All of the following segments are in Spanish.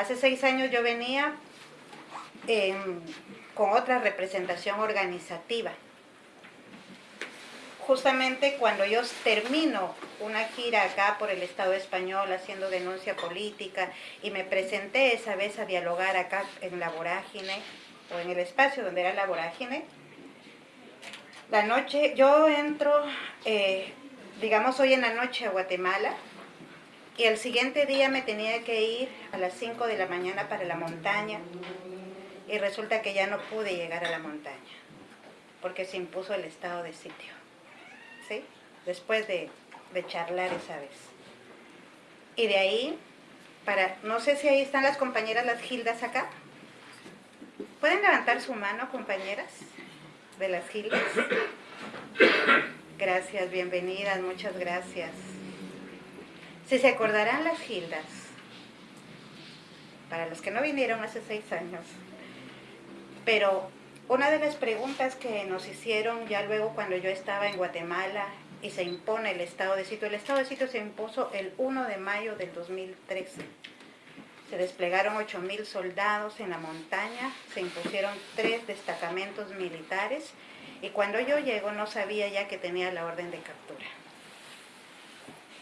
Hace seis años yo venía con otra representación organizativa. Justamente cuando yo termino una gira acá por el Estado español haciendo denuncia política y me presenté esa vez a dialogar acá en la vorágine o en el espacio donde era la vorágine, la noche, yo entro, eh, digamos hoy en la noche a Guatemala, y el siguiente día me tenía que ir a las 5 de la mañana para la montaña, y resulta que ya no pude llegar a la montaña, porque se impuso el estado de sitio, ¿sí? Después de, de charlar esa vez. Y de ahí, para, no sé si ahí están las compañeras, las gildas acá. ¿Pueden levantar su mano, compañeras? de las Gildas. Gracias, bienvenidas, muchas gracias. Si se acordarán las Gildas, para los que no vinieron hace seis años, pero una de las preguntas que nos hicieron ya luego cuando yo estaba en Guatemala y se impone el estado de sitio, el estado de sitio se impuso el 1 de mayo del 2013. Se desplegaron 8.000 soldados en la montaña, se impusieron tres destacamentos militares y cuando yo llego no sabía ya que tenía la orden de captura.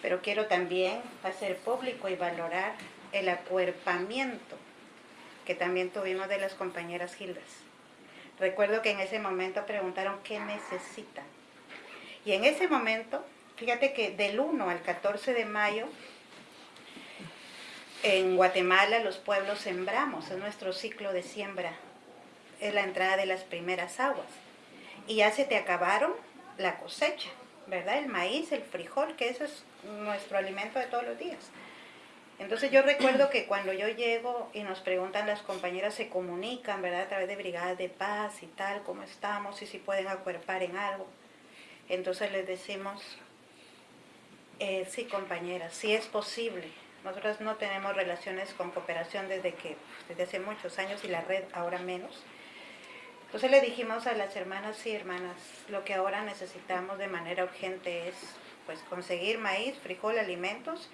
Pero quiero también hacer público y valorar el acuerpamiento que también tuvimos de las compañeras Gildas. Recuerdo que en ese momento preguntaron qué necesitan. Y en ese momento, fíjate que del 1 al 14 de mayo en Guatemala los pueblos sembramos, es nuestro ciclo de siembra, es la entrada de las primeras aguas. Y ya se te acabaron la cosecha, ¿verdad? El maíz, el frijol, que eso es nuestro alimento de todos los días. Entonces yo recuerdo que cuando yo llego y nos preguntan las compañeras, se comunican, ¿verdad? A través de brigadas de paz y tal, cómo estamos y si pueden acuerpar en algo. Entonces les decimos, eh, sí compañeras, sí es posible, nosotros no tenemos relaciones con cooperación desde que desde hace muchos años y la red ahora menos. Entonces le dijimos a las hermanas, sí hermanas, lo que ahora necesitamos de manera urgente es pues conseguir maíz, frijol, alimentos,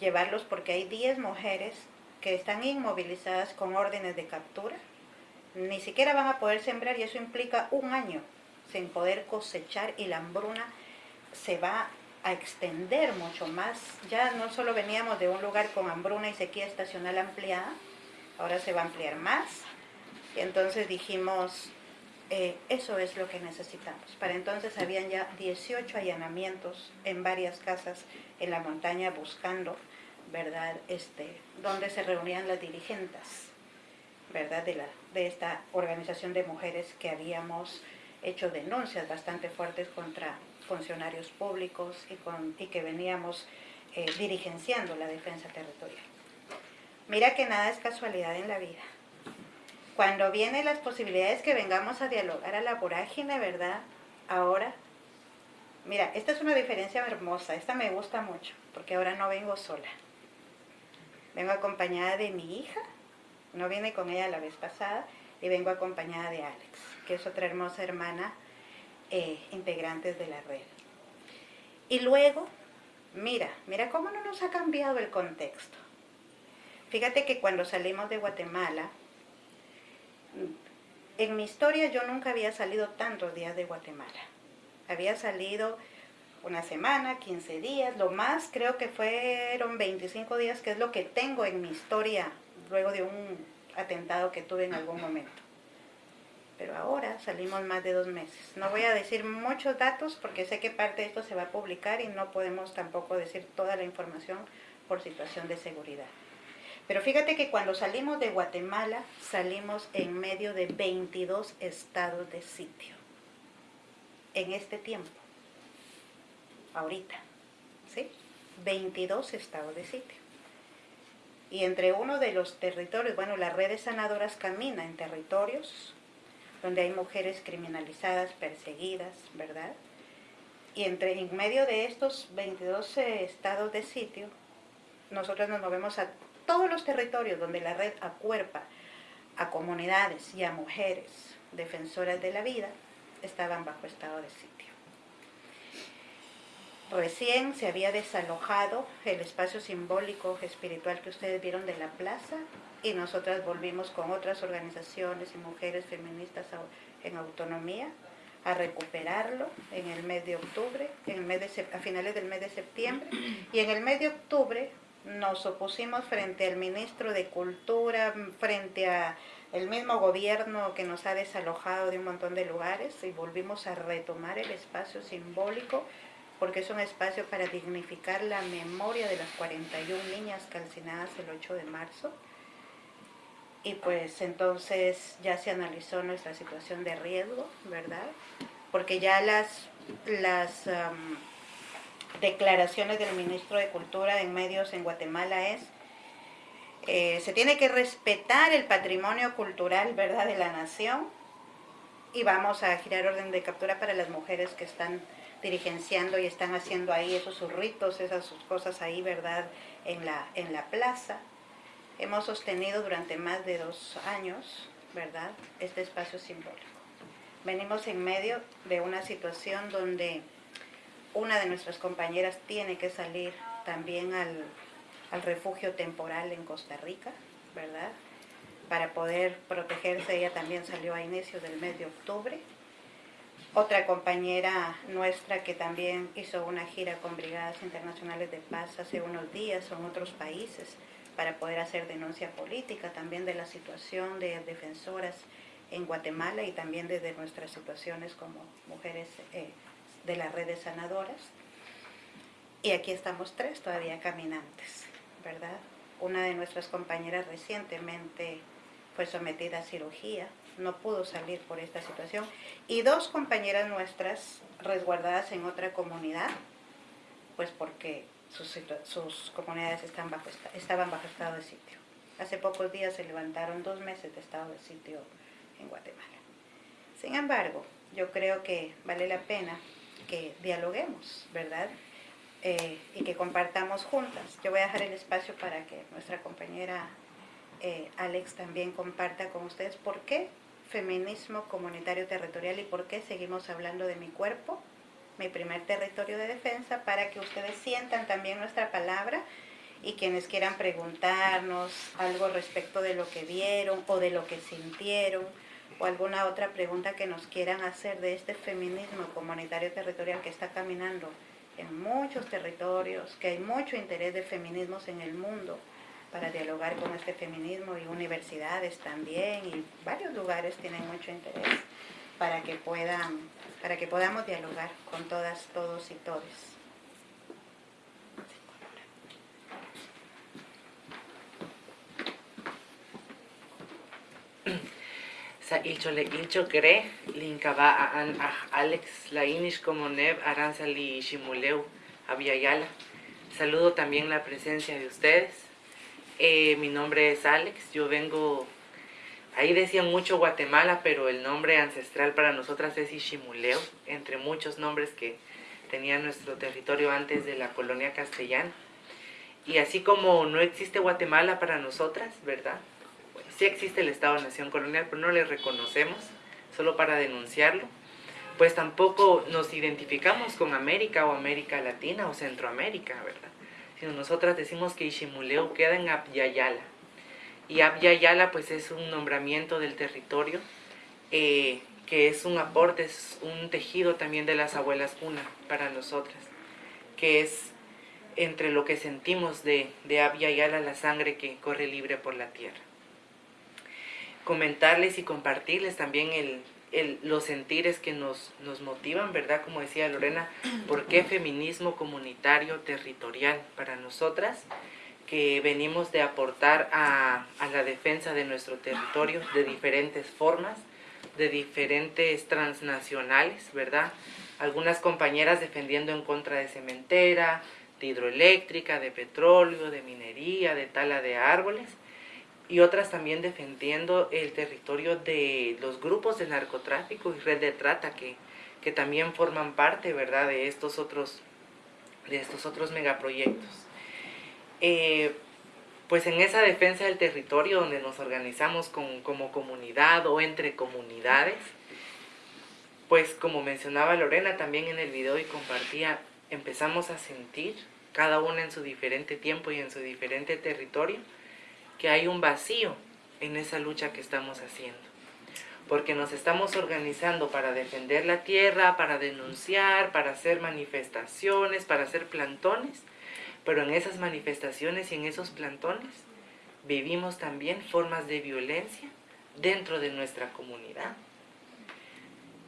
llevarlos porque hay 10 mujeres que están inmovilizadas con órdenes de captura. Ni siquiera van a poder sembrar y eso implica un año sin poder cosechar y la hambruna se va a extender mucho más. Ya no solo veníamos de un lugar con hambruna y sequía estacional ampliada, ahora se va a ampliar más. Y entonces dijimos, eh, eso es lo que necesitamos. Para entonces habían ya 18 allanamientos en varias casas en la montaña buscando, ¿verdad?, este, donde se reunían las dirigentes, ¿verdad?, de, la, de esta organización de mujeres que habíamos hecho denuncias bastante fuertes contra funcionarios públicos y, con, y que veníamos eh, dirigenciando la defensa territorial. Mira que nada es casualidad en la vida. Cuando vienen las posibilidades que vengamos a dialogar a la vorágine, ¿verdad? Ahora, mira, esta es una diferencia hermosa, esta me gusta mucho, porque ahora no vengo sola. Vengo acompañada de mi hija, no viene con ella la vez pasada, y vengo acompañada de Alex, que es otra hermosa hermana eh, integrantes de la red. Y luego, mira, mira cómo no nos ha cambiado el contexto. Fíjate que cuando salimos de Guatemala, en mi historia yo nunca había salido tantos días de Guatemala. Había salido una semana, 15 días, lo más creo que fueron 25 días, que es lo que tengo en mi historia luego de un atentado que tuve en algún momento pero ahora salimos más de dos meses. No voy a decir muchos datos porque sé que parte de esto se va a publicar y no podemos tampoco decir toda la información por situación de seguridad. Pero fíjate que cuando salimos de Guatemala, salimos en medio de 22 estados de sitio. En este tiempo. Ahorita. ¿Sí? 22 estados de sitio. Y entre uno de los territorios, bueno, las redes sanadoras camina en territorios donde hay mujeres criminalizadas, perseguidas, ¿verdad? Y entre, en medio de estos 22 estados de sitio, nosotros nos movemos a todos los territorios donde la red acuerpa a comunidades y a mujeres defensoras de la vida, estaban bajo estado de sitio. recién se había desalojado el espacio simbólico espiritual que ustedes vieron de la plaza y nosotras volvimos con otras organizaciones y mujeres feministas en autonomía a recuperarlo en el mes de octubre, en el mes de, a finales del mes de septiembre y en el mes de octubre nos opusimos frente al ministro de Cultura, frente a el mismo gobierno que nos ha desalojado de un montón de lugares y volvimos a retomar el espacio simbólico porque es un espacio para dignificar la memoria de las 41 niñas calcinadas el 8 de marzo. Y pues entonces ya se analizó nuestra situación de riesgo, ¿verdad? Porque ya las, las declaraciones del ministro de Cultura en medios en Guatemala es eh, se tiene que respetar el patrimonio cultural, ¿verdad?, de la nación y vamos a girar orden de captura para las mujeres que están dirigenciando y están haciendo ahí esos ritos, esas cosas ahí, ¿verdad?, en la, en la plaza. Hemos sostenido durante más de dos años, ¿verdad?, este espacio simbólico. Venimos en medio de una situación donde una de nuestras compañeras tiene que salir también al, al refugio temporal en Costa Rica, ¿verdad?, para poder protegerse. Ella también salió a inicios del mes de octubre otra compañera nuestra que también hizo una gira con Brigadas Internacionales de Paz hace unos días en otros países para poder hacer denuncia política también de la situación de defensoras en Guatemala y también desde nuestras situaciones como mujeres eh, de las redes sanadoras. Y aquí estamos tres todavía caminantes, ¿verdad? Una de nuestras compañeras recientemente fue sometida a cirugía no pudo salir por esta situación. Y dos compañeras nuestras resguardadas en otra comunidad, pues porque sus, sus comunidades están bajo, estaban bajo estado de sitio. Hace pocos días se levantaron dos meses de estado de sitio en Guatemala. Sin embargo, yo creo que vale la pena que dialoguemos, ¿verdad? Eh, y que compartamos juntas. Yo voy a dejar el espacio para que nuestra compañera eh, Alex también comparta con ustedes por qué feminismo comunitario territorial y por qué seguimos hablando de mi cuerpo, mi primer territorio de defensa, para que ustedes sientan también nuestra palabra y quienes quieran preguntarnos algo respecto de lo que vieron o de lo que sintieron o alguna otra pregunta que nos quieran hacer de este feminismo comunitario territorial que está caminando en muchos territorios, que hay mucho interés de feminismos en el mundo, para dialogar con este feminismo y universidades también y varios lugares tienen mucho interés para que puedan para que podamos dialogar con todas, todos y todes. Saludo también la presencia de ustedes eh, mi nombre es Alex, yo vengo, ahí decían mucho Guatemala, pero el nombre ancestral para nosotras es Ishimuleo, entre muchos nombres que tenía nuestro territorio antes de la colonia castellana. Y así como no existe Guatemala para nosotras, ¿verdad? Sí existe el Estado-Nación Colonial, pero no le reconocemos, solo para denunciarlo. Pues tampoco nos identificamos con América o América Latina o Centroamérica, ¿verdad? sino nosotras decimos que Ishimuleu queda en Abyayala. Y Abyayala pues es un nombramiento del territorio, eh, que es un aporte, es un tejido también de las abuelas cuna para nosotras, que es entre lo que sentimos de, de Abyayala la sangre que corre libre por la tierra. Comentarles y compartirles también el, los sentires que nos, nos motivan, ¿verdad? Como decía Lorena, ¿por qué feminismo comunitario territorial para nosotras? que venimos de aportar a, a, la defensa de nuestro territorio de diferentes formas, de diferentes transnacionales, ¿verdad? Algunas compañeras defendiendo en contra de cementera, de hidroeléctrica, de petróleo, de minería, de tala de árboles, y otras también defendiendo el territorio de los grupos de narcotráfico y red de trata que, que también forman parte ¿verdad? de estos otros de estos otros megaproyectos. Eh, pues en esa defensa del territorio donde nos organizamos con, como comunidad o entre comunidades, pues como mencionaba Lorena también en el video y compartía, empezamos a sentir, cada una en su diferente tiempo y en su diferente territorio, que hay un vacío en esa lucha que estamos haciendo. Porque nos estamos organizando para defender la tierra, para denunciar, para hacer manifestaciones, para hacer plantones, pero en esas manifestaciones y en esos plantones vivimos también formas de violencia dentro de nuestra comunidad.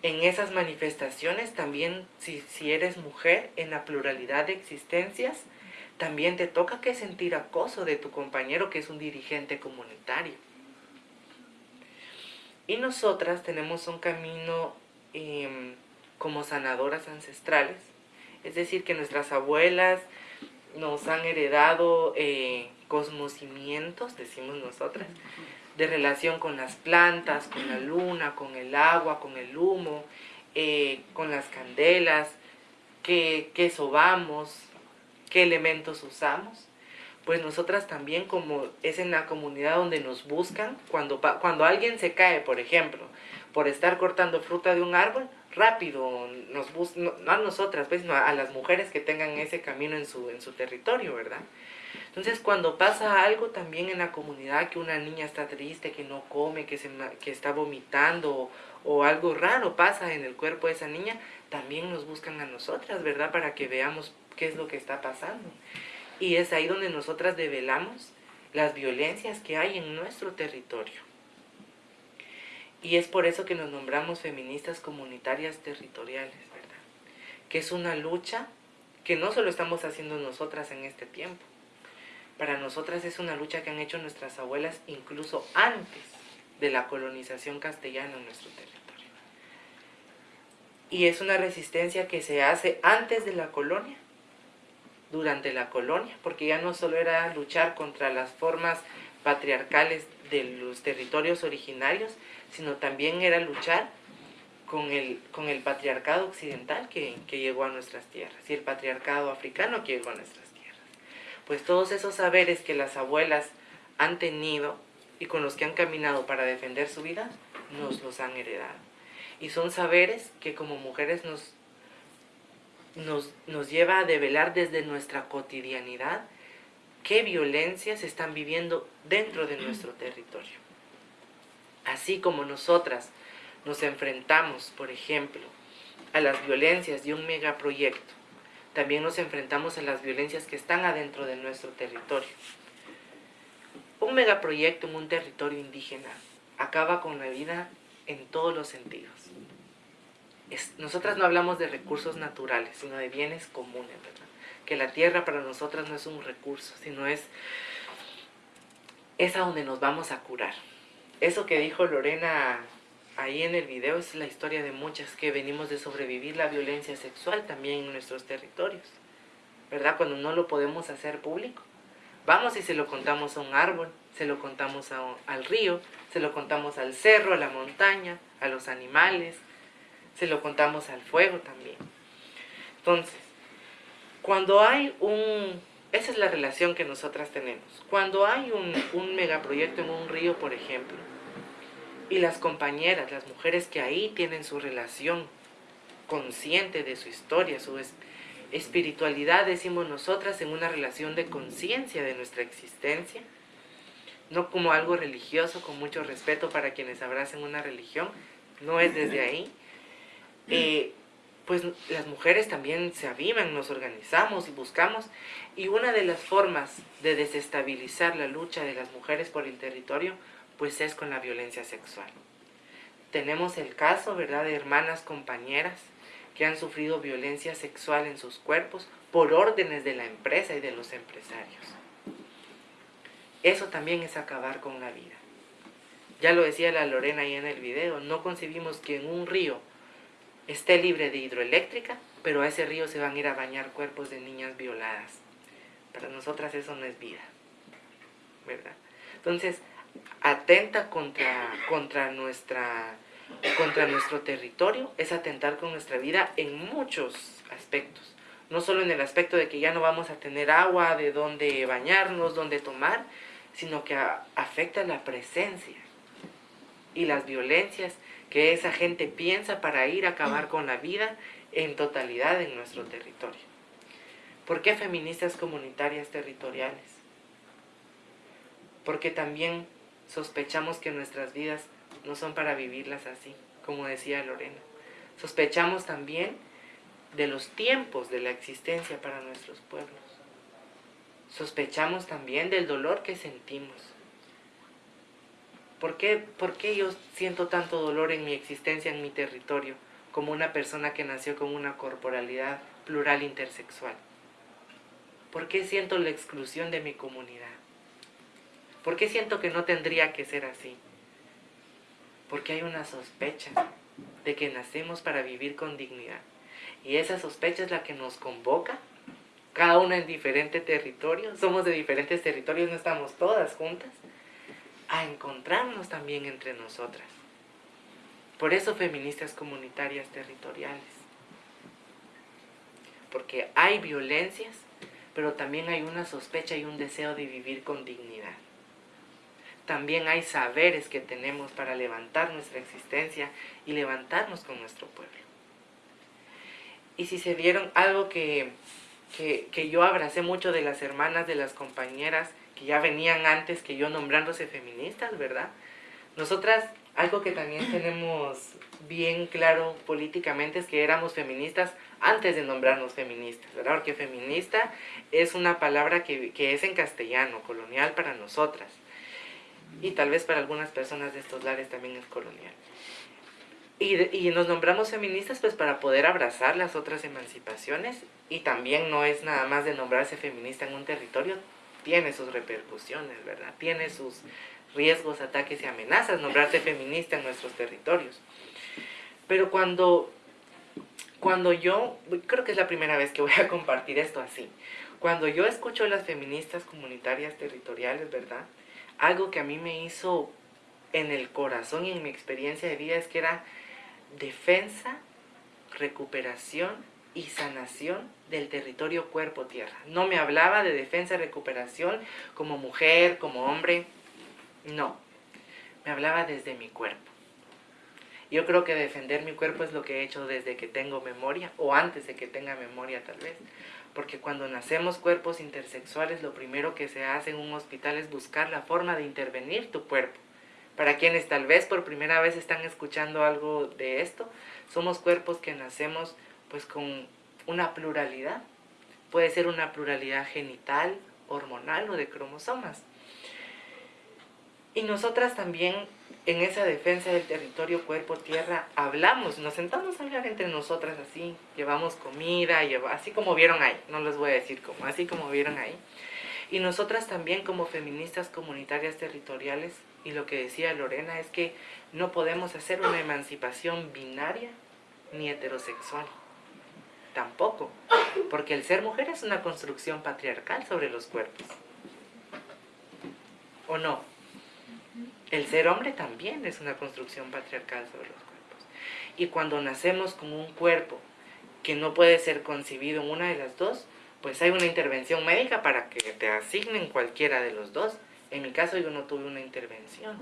En esas manifestaciones también, si, eres mujer, en la pluralidad de existencias, también te toca que sentir acoso de tu compañero que es un dirigente comunitario. Y nosotras tenemos un camino em, como sanadoras ancestrales, es decir, que nuestras abuelas nos han heredado eh, decimos nosotras, de relación con las plantas, con la luna, con el agua, con el humo, eh, con las candelas, qué sobamos, qué elementos usamos. Pues nosotras también, como es en la comunidad donde nos buscan, cuando, cuando alguien se cae, por ejemplo, por estar cortando fruta de un árbol, rápido nos buscan, no, a nosotras, pues, no, a las mujeres que tengan ese camino en su, en su territorio, ¿verdad? Entonces, cuando pasa algo también en la comunidad, que una niña está triste, que no come, que, se, que está vomitando o, algo raro pasa en el cuerpo de esa niña, también nos buscan a nosotras, ¿verdad? Para que veamos qué es lo que está pasando. Y es ahí donde nosotras develamos las violencias que hay en nuestro territorio. Y es por eso que nos nombramos feministas comunitarias territoriales, ¿verdad? Que es una lucha que no solo estamos haciendo nosotras en este tiempo, para nosotras es una lucha que han hecho nuestras abuelas incluso antes de la colonización castellana en nuestro territorio. Y es una resistencia que se hace antes de la colonia, durante la colonia, porque ya no solo era luchar contra las formas patriarcales de los territorios originarios, sino también era luchar con el, con el patriarcado occidental que, que llegó a nuestras tierras y el patriarcado africano que llegó a nuestras pues todos esos saberes que las abuelas han tenido y con los que han caminado para defender su vida, nos los han heredado. Y son saberes que como mujeres nos, nos, nos lleva a develar desde nuestra cotidianidad qué violencias están viviendo dentro de nuestro territorio. Así como nosotras nos enfrentamos, por ejemplo, a las violencias de un megaproyecto, también nos enfrentamos a las violencias que están adentro de nuestro territorio. Un megaproyecto en un territorio indígena acaba con la vida en todos los sentidos. Nosotras no hablamos de recursos naturales, sino de bienes comunes, ¿verdad? Que la tierra para nosotras no es un recurso, sino es, es a donde nos vamos a curar. Eso que dijo Lorena ahí en el video es la historia de muchas que venimos de sobrevivir la violencia sexual también en nuestros territorios, ¿verdad? Cuando no lo podemos hacer público. Vamos y se lo contamos a un árbol, se lo contamos al río, se lo contamos al cerro, a la montaña, a los animales, se lo contamos al fuego también. Entonces, cuando hay un... Esa es la relación que nosotras tenemos. Cuando hay un, un megaproyecto en un río, por ejemplo, y las compañeras, las mujeres que ahí tienen su relación consciente de su historia, su espiritualidad, decimos nosotras, en una relación de conciencia de nuestra existencia, no como algo religioso, con mucho respeto para quienes abracen una religión, no es desde ahí. Eh, pues las mujeres también se avivan, nos organizamos y buscamos, y una de las formas de desestabilizar la lucha de las mujeres por el territorio pues es con la violencia sexual. Tenemos el caso, ¿verdad?, de hermanas compañeras que han sufrido violencia sexual en sus cuerpos por órdenes de la empresa y de los empresarios. Eso también es acabar con la vida. Ya lo decía la Lorena ahí en el video, no concebimos que en un río esté libre de hidroeléctrica, pero a ese río se van a ir a bañar cuerpos de niñas violadas. Para nosotras eso no es vida, ¿verdad? Entonces, atenta contra, contra, nuestra, contra nuestro territorio, es atentar con nuestra vida en muchos aspectos. No solo en el aspecto de que ya no vamos a tener agua, de dónde bañarnos, dónde tomar, sino que afecta la presencia y las violencias que esa gente piensa para ir a acabar con la vida en totalidad en nuestro territorio. ¿Por qué feministas comunitarias territoriales? Porque también sospechamos que nuestras vidas no son para vivirlas así, como decía Lorena. Sospechamos también de los tiempos de la existencia para nuestros pueblos. Sospechamos también del dolor que sentimos. ¿Por qué, ¿Por qué yo siento tanto dolor en mi existencia, en mi territorio, como una persona que nació con una corporalidad plural intersexual? ¿Por qué siento la exclusión de mi comunidad? ¿Por qué siento que no tendría que ser así? Porque hay una sospecha de que nacemos para vivir con dignidad. Y esa sospecha es la que nos convoca, cada una en diferente territorio, somos de diferentes territorios, no estamos todas juntas, a encontrarnos también entre nosotras. Por eso feministas comunitarias territoriales. Porque hay violencias, pero también hay una sospecha y un deseo de vivir con dignidad. También hay saberes que tenemos para levantar nuestra existencia y levantarnos con nuestro pueblo. Y si se vieron algo que, que, yo abracé mucho de las hermanas, de las compañeras que ya venían antes que yo nombrándose feministas, ¿verdad? Nosotras, algo que también tenemos bien claro políticamente es que éramos feministas antes de nombrarnos feministas, ¿verdad? Porque feminista es una palabra que, que es en castellano, colonial para nosotras. Y tal vez para algunas personas de estos lares también es colonial. Y, nos nombramos feministas pues para poder abrazar las otras emancipaciones y también no es nada más de nombrarse feminista en un territorio, tiene sus repercusiones, ¿verdad? Tiene sus riesgos, ataques y amenazas nombrarse feminista en nuestros territorios. Pero cuando, cuando yo, creo que es la primera vez que voy a compartir esto así, cuando yo escucho a las feministas comunitarias territoriales, ¿verdad? Algo que a mí me hizo en el corazón y en mi experiencia de vida es que era defensa, recuperación y sanación del territorio cuerpo-tierra. No me hablaba de defensa y recuperación como mujer, como hombre, no. Me hablaba desde mi cuerpo. Yo creo que defender mi cuerpo es lo que he hecho desde que tengo memoria, o antes de que tenga memoria tal vez. Porque cuando nacemos cuerpos intersexuales, lo primero que se hace en un hospital es buscar la forma de intervenir tu cuerpo para quienes tal vez por primera vez están escuchando algo de esto, somos cuerpos que nacemos pues con una pluralidad. Puede ser una pluralidad genital, hormonal o de cromosomas. Y nosotras también en esa defensa del territorio cuerpo-tierra hablamos, nos sentamos a hablar entre nosotras así, llevamos comida, así como vieron ahí, no les voy a decir cómo, así como vieron ahí. Y nosotras también como feministas comunitarias territoriales y lo que decía Lorena es que no podemos hacer una emancipación binaria ni heterosexual. Tampoco, porque el ser mujer es una construcción patriarcal sobre los cuerpos. ¿O no? El ser hombre también es una construcción patriarcal sobre los cuerpos. Y cuando nacemos con un cuerpo que no puede ser concebido en una de las dos, pues hay una intervención médica para que te asignen cualquiera de los dos en mi caso yo no tuve una intervención,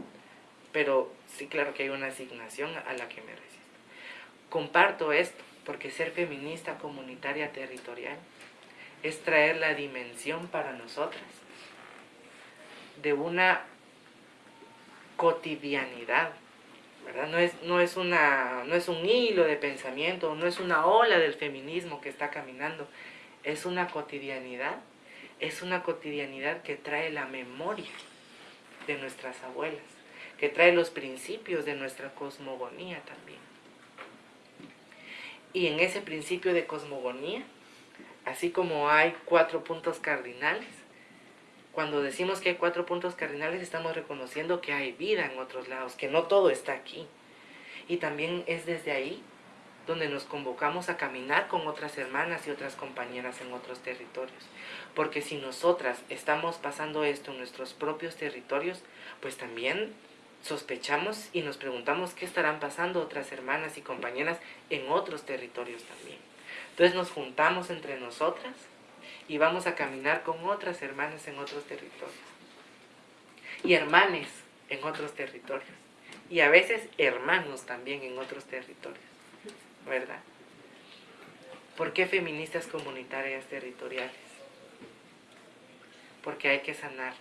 pero sí claro que hay una asignación a la que me resisto. Comparto esto porque ser feminista comunitaria territorial es traer la dimensión para nosotras de una cotidianidad, ¿verdad? No es, no, es una, no es un hilo de pensamiento, no es una ola del feminismo que está caminando, es una cotidianidad es una cotidianidad que trae la memoria de nuestras abuelas, que trae los principios de nuestra cosmogonía también. Y en ese principio de cosmogonía, así como hay cuatro puntos cardinales, cuando decimos que hay cuatro puntos cardinales estamos reconociendo que hay vida en otros lados, que no todo está aquí. Y también es desde ahí donde nos convocamos a caminar con otras hermanas y otras compañeras en otros territorios. Porque si nosotras estamos pasando esto en nuestros propios territorios, pues también sospechamos y nos preguntamos qué estarán pasando otras hermanas y compañeras en otros territorios también. Entonces nos juntamos entre nosotras y vamos a caminar con otras hermanas en otros territorios. Y hermanes en otros territorios. Y a veces hermanos también en otros territorios. ¿verdad? ¿Por qué feministas comunitarias territoriales? Porque hay que sanar.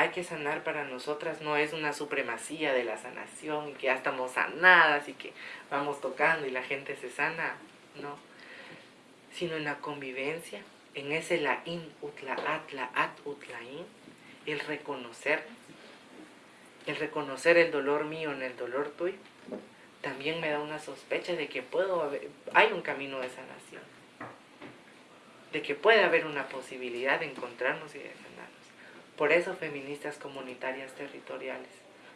Hay que sanar para nosotras, no es una supremacía de la sanación y que ya estamos sanadas y que vamos tocando y la gente se sana, no. Sino en la convivencia, en ese la in utla atla at utlain, el reconocer, el reconocer el dolor mío en el dolor tuyo, también me da una sospecha de que puedo haber, hay un camino de sanación, de que puede haber una posibilidad de encontrarnos y de. Por eso feministas comunitarias territoriales,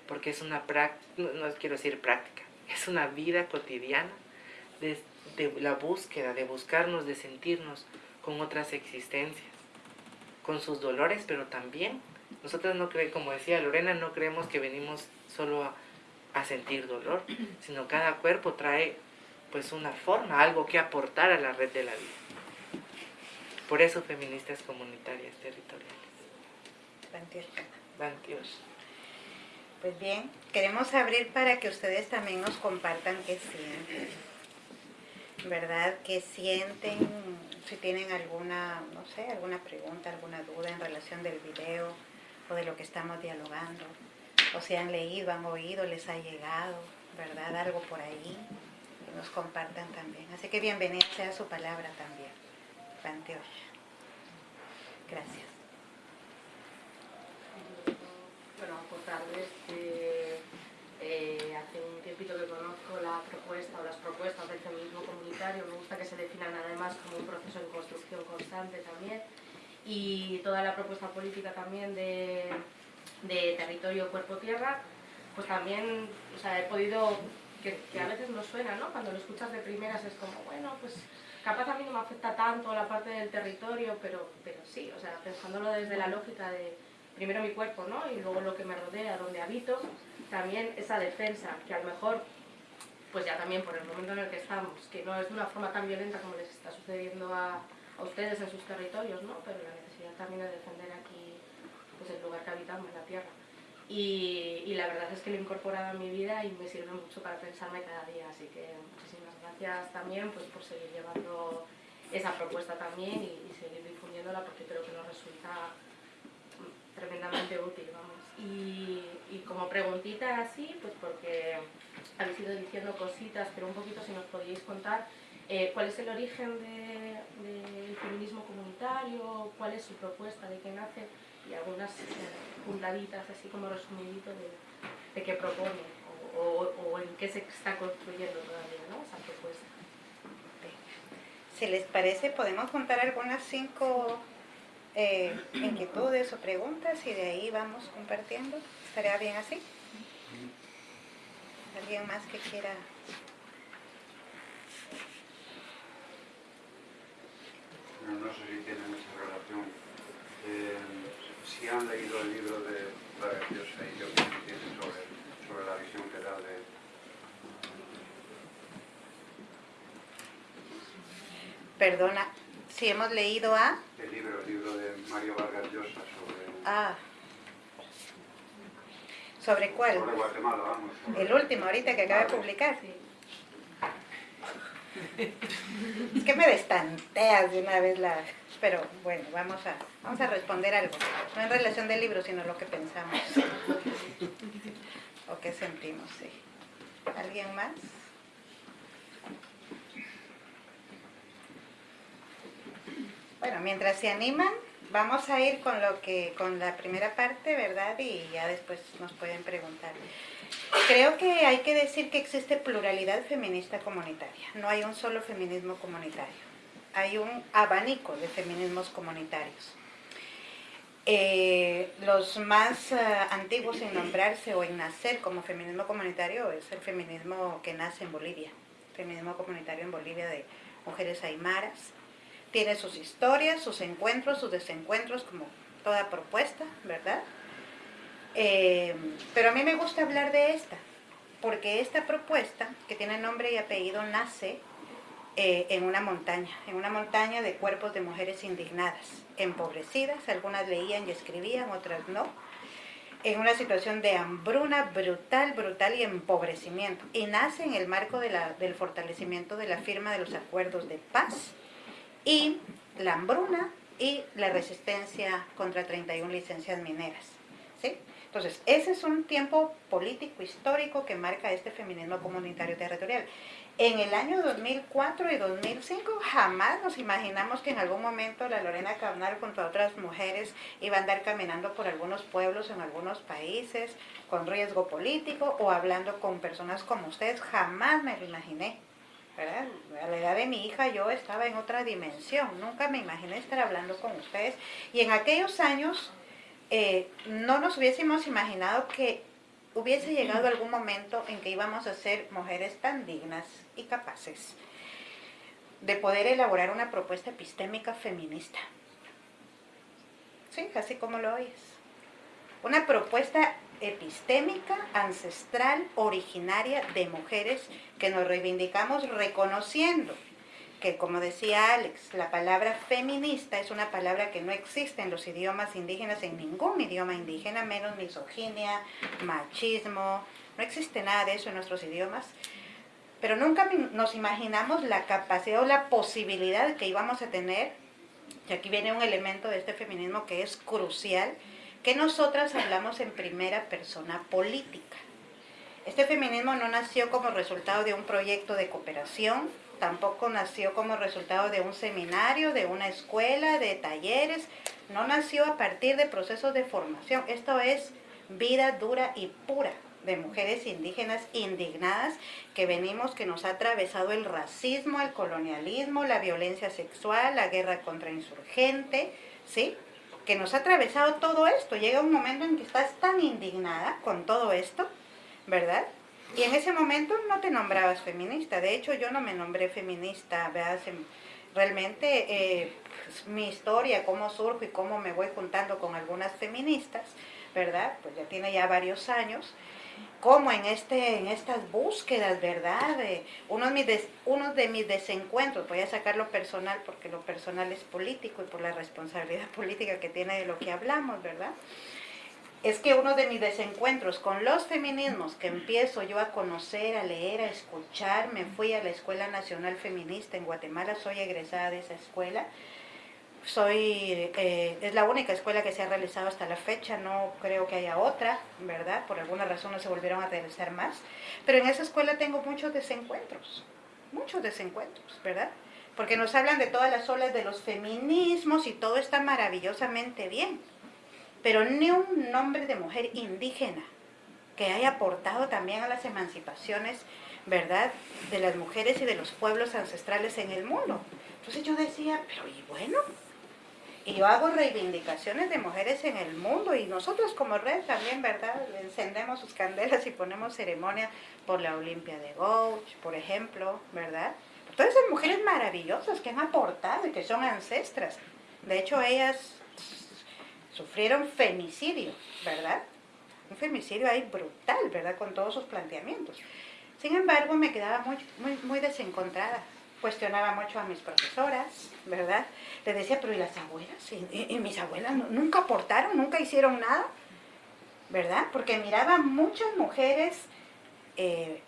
porque es una práctica, no, quiero decir práctica, es una vida cotidiana de, la búsqueda, de buscarnos, de sentirnos con otras existencias, con sus dolores, pero también nosotros no creemos, como decía Lorena, no creemos que venimos solo a a sentir dolor, sino cada cuerpo trae pues una forma, algo que aportar a la red de la vida. Por eso feministas comunitarias territoriales. Dios. Pues bien, queremos abrir para que ustedes también nos compartan qué sienten. ¿Verdad? ¿Qué sienten? Si tienen alguna, no sé, alguna pregunta, alguna duda en relación del video o de lo que estamos dialogando o si han leído, han oído, les ha llegado, ¿verdad? Algo por ahí, que nos compartan también. Así que bienvenida sea su palabra también, Panteosh. Gracias. Bueno, aportarles que eh, hace un tiempito que conozco la propuesta o las propuestas del feminismo comunitario, me gusta que se definan además como un proceso de construcción constante también, y toda la propuesta política también de de territorio cuerpo-tierra, pues también o sea, he podido, que, a veces no suena, ¿no? Cuando lo escuchas de primeras es como, bueno, pues capaz a mí no me afecta tanto la parte del territorio, pero, pero sí, o sea, pensándolo desde la lógica de primero mi cuerpo, ¿no? Y luego lo que me rodea, donde habito, también esa defensa, que a lo mejor, pues ya también por el momento en el que estamos, que no es de una forma tan violenta como les está sucediendo a, a ustedes en sus territorios, ¿no? Pero la necesidad también de defender aquí pues, el lugar que habitamos, la tierra. Y, la verdad es que lo he incorporado a mi vida y me sirve mucho para pensarme cada día, así que muchísimas gracias también pues, por seguir llevando esa propuesta también y, seguir difundiéndola porque creo que nos resulta tremendamente útil, vamos. Y, como preguntita así, pues porque habéis ido diciendo cositas, pero un poquito si nos podíais contar eh, cuál es el origen del feminismo comunitario, cuál es su propuesta, de qué nace, y algunas eh, puntaditas así como resumidito de, de qué propone o, o, en qué se está construyendo todavía ¿no? esa propuesta. Si les parece, podemos contar algunas cinco eh, inquietudes o preguntas y de ahí vamos compartiendo. ¿Estaría bien así? ¿Alguien más que quiera? No, sé si tiene mucha relación. Eh, si han leído el libro de Vargas Llosa y qué opinión tienen sobre, sobre la visión que da de... Perdona, si hemos leído a... El libro, el libro Mario Vargas Llosa sobre... Ah. ¿Sobre cuál? Sobre Guatemala, vamos. El último, ahorita que acaba de publicar. Sí. Es que me destanteas de una vez la... Pero bueno, vamos a, vamos a responder algo. No en relación del libro, sino lo que pensamos. o qué sentimos, sí. ¿Alguien más? Bueno, mientras se animan, vamos a ir con lo que, con la primera parte, ¿verdad? Y ya después nos pueden preguntar. Creo que hay que decir que existe pluralidad feminista comunitaria. No hay un solo feminismo comunitario. Hay un abanico de feminismos comunitarios. Eh, los más eh, antiguos en nombrarse o en nacer como feminismo comunitario es el feminismo que nace en Bolivia, feminismo comunitario en Bolivia de mujeres aymaras. Tiene sus historias, sus encuentros, sus desencuentros, como toda propuesta, ¿verdad? Eh, pero a mí me gusta hablar de esta, porque esta propuesta, que tiene nombre y apellido, nace eh, en una montaña, en una montaña de cuerpos de mujeres indignadas, empobrecidas, algunas leían y escribían, otras no, en una situación de hambruna brutal, brutal y empobrecimiento. Y nace en el marco de la, del fortalecimiento de la firma de los acuerdos de paz y la hambruna y la resistencia contra 31 licencias mineras. ¿sí? Entonces, ese es un tiempo político, histórico que marca este feminismo comunitario territorial. En el año 2004 y 2005 jamás nos imaginamos que en algún momento la Lorena Cabnal junto a otras mujeres iba a andar caminando por algunos pueblos en algunos países con riesgo político o hablando con personas como ustedes. Jamás me lo imaginé. ¿Verdad? A la edad de mi hija yo estaba en otra dimensión. Nunca me imaginé estar hablando con ustedes. Y en aquellos años eh, no nos hubiésemos imaginado que hubiese llegado algún momento en que íbamos a ser mujeres tan dignas y capaces de poder elaborar una propuesta epistémica feminista. Sí, así como lo oyes. Una propuesta epistémica, ancestral, originaria de mujeres que nos reivindicamos reconociendo que como decía Alex, la palabra feminista es una palabra que no existe en los idiomas indígenas, en ningún idioma indígena, menos misoginia, machismo, no existe nada de eso en nuestros idiomas. Pero nunca nos imaginamos la capacidad o la posibilidad que íbamos a tener, y aquí viene un elemento de este feminismo que es crucial, que nosotras hablamos en primera persona política. Este feminismo no nació como resultado de un proyecto de cooperación, tampoco nació como resultado de un seminario, de una escuela, de talleres, no nació a partir de procesos de formación. Esto es vida dura y pura de mujeres indígenas indignadas que venimos, que nos ha atravesado el racismo, el colonialismo, la violencia sexual, la guerra contra insurgente, ¿sí? Que nos ha atravesado todo esto. Llega un momento en que estás tan indignada con todo esto, ¿verdad? Y en ese momento no te nombrabas feminista. De hecho, yo no me nombré feminista. Realmente eh, pues, mi historia, cómo surjo y cómo me voy juntando con algunas feministas, ¿verdad? Pues ya tiene ya varios años. Como en, este, en estas búsquedas, ¿verdad? De, uno, de mis uno de mis desencuentros, voy a sacar lo personal porque lo personal es político y por la responsabilidad política que tiene de lo que hablamos, ¿verdad? es que uno de mis desencuentros con los feminismos que empiezo yo a conocer, a leer, a escuchar, me fui a la Escuela Nacional Feminista en Guatemala, soy egresada de esa escuela, soy, eh, es la única escuela que se ha realizado hasta la fecha, no creo que haya otra, ¿verdad? Por alguna razón no se volvieron a realizar más, pero en esa escuela tengo muchos desencuentros, muchos desencuentros, ¿verdad? Porque nos hablan de todas las olas de los feminismos y todo está maravillosamente bien, pero ni un nombre de mujer indígena que haya aportado también a las emancipaciones, ¿verdad?, de las mujeres y de los pueblos ancestrales en el mundo. Entonces yo decía, pero y bueno, y yo hago reivindicaciones de mujeres en el mundo y nosotros como red también, ¿verdad? Encendemos sus candelas y ponemos ceremonia por la Olimpia de Gouch, por ejemplo, ¿verdad? Todas esas mujeres maravillosas que han aportado y que son ancestras. De hecho, ellas sufrieron femicidio, ¿verdad? Un femicidio ahí brutal, ¿verdad? Con todos sus planteamientos. Sin embargo, me quedaba muy, muy, muy desencontrada. Cuestionaba mucho a mis profesoras, ¿verdad? Le decía, pero ¿y las abuelas? ¿Y, mis abuelas nunca aportaron, nunca hicieron nada? ¿Verdad? Porque miraba muchas mujeres eh,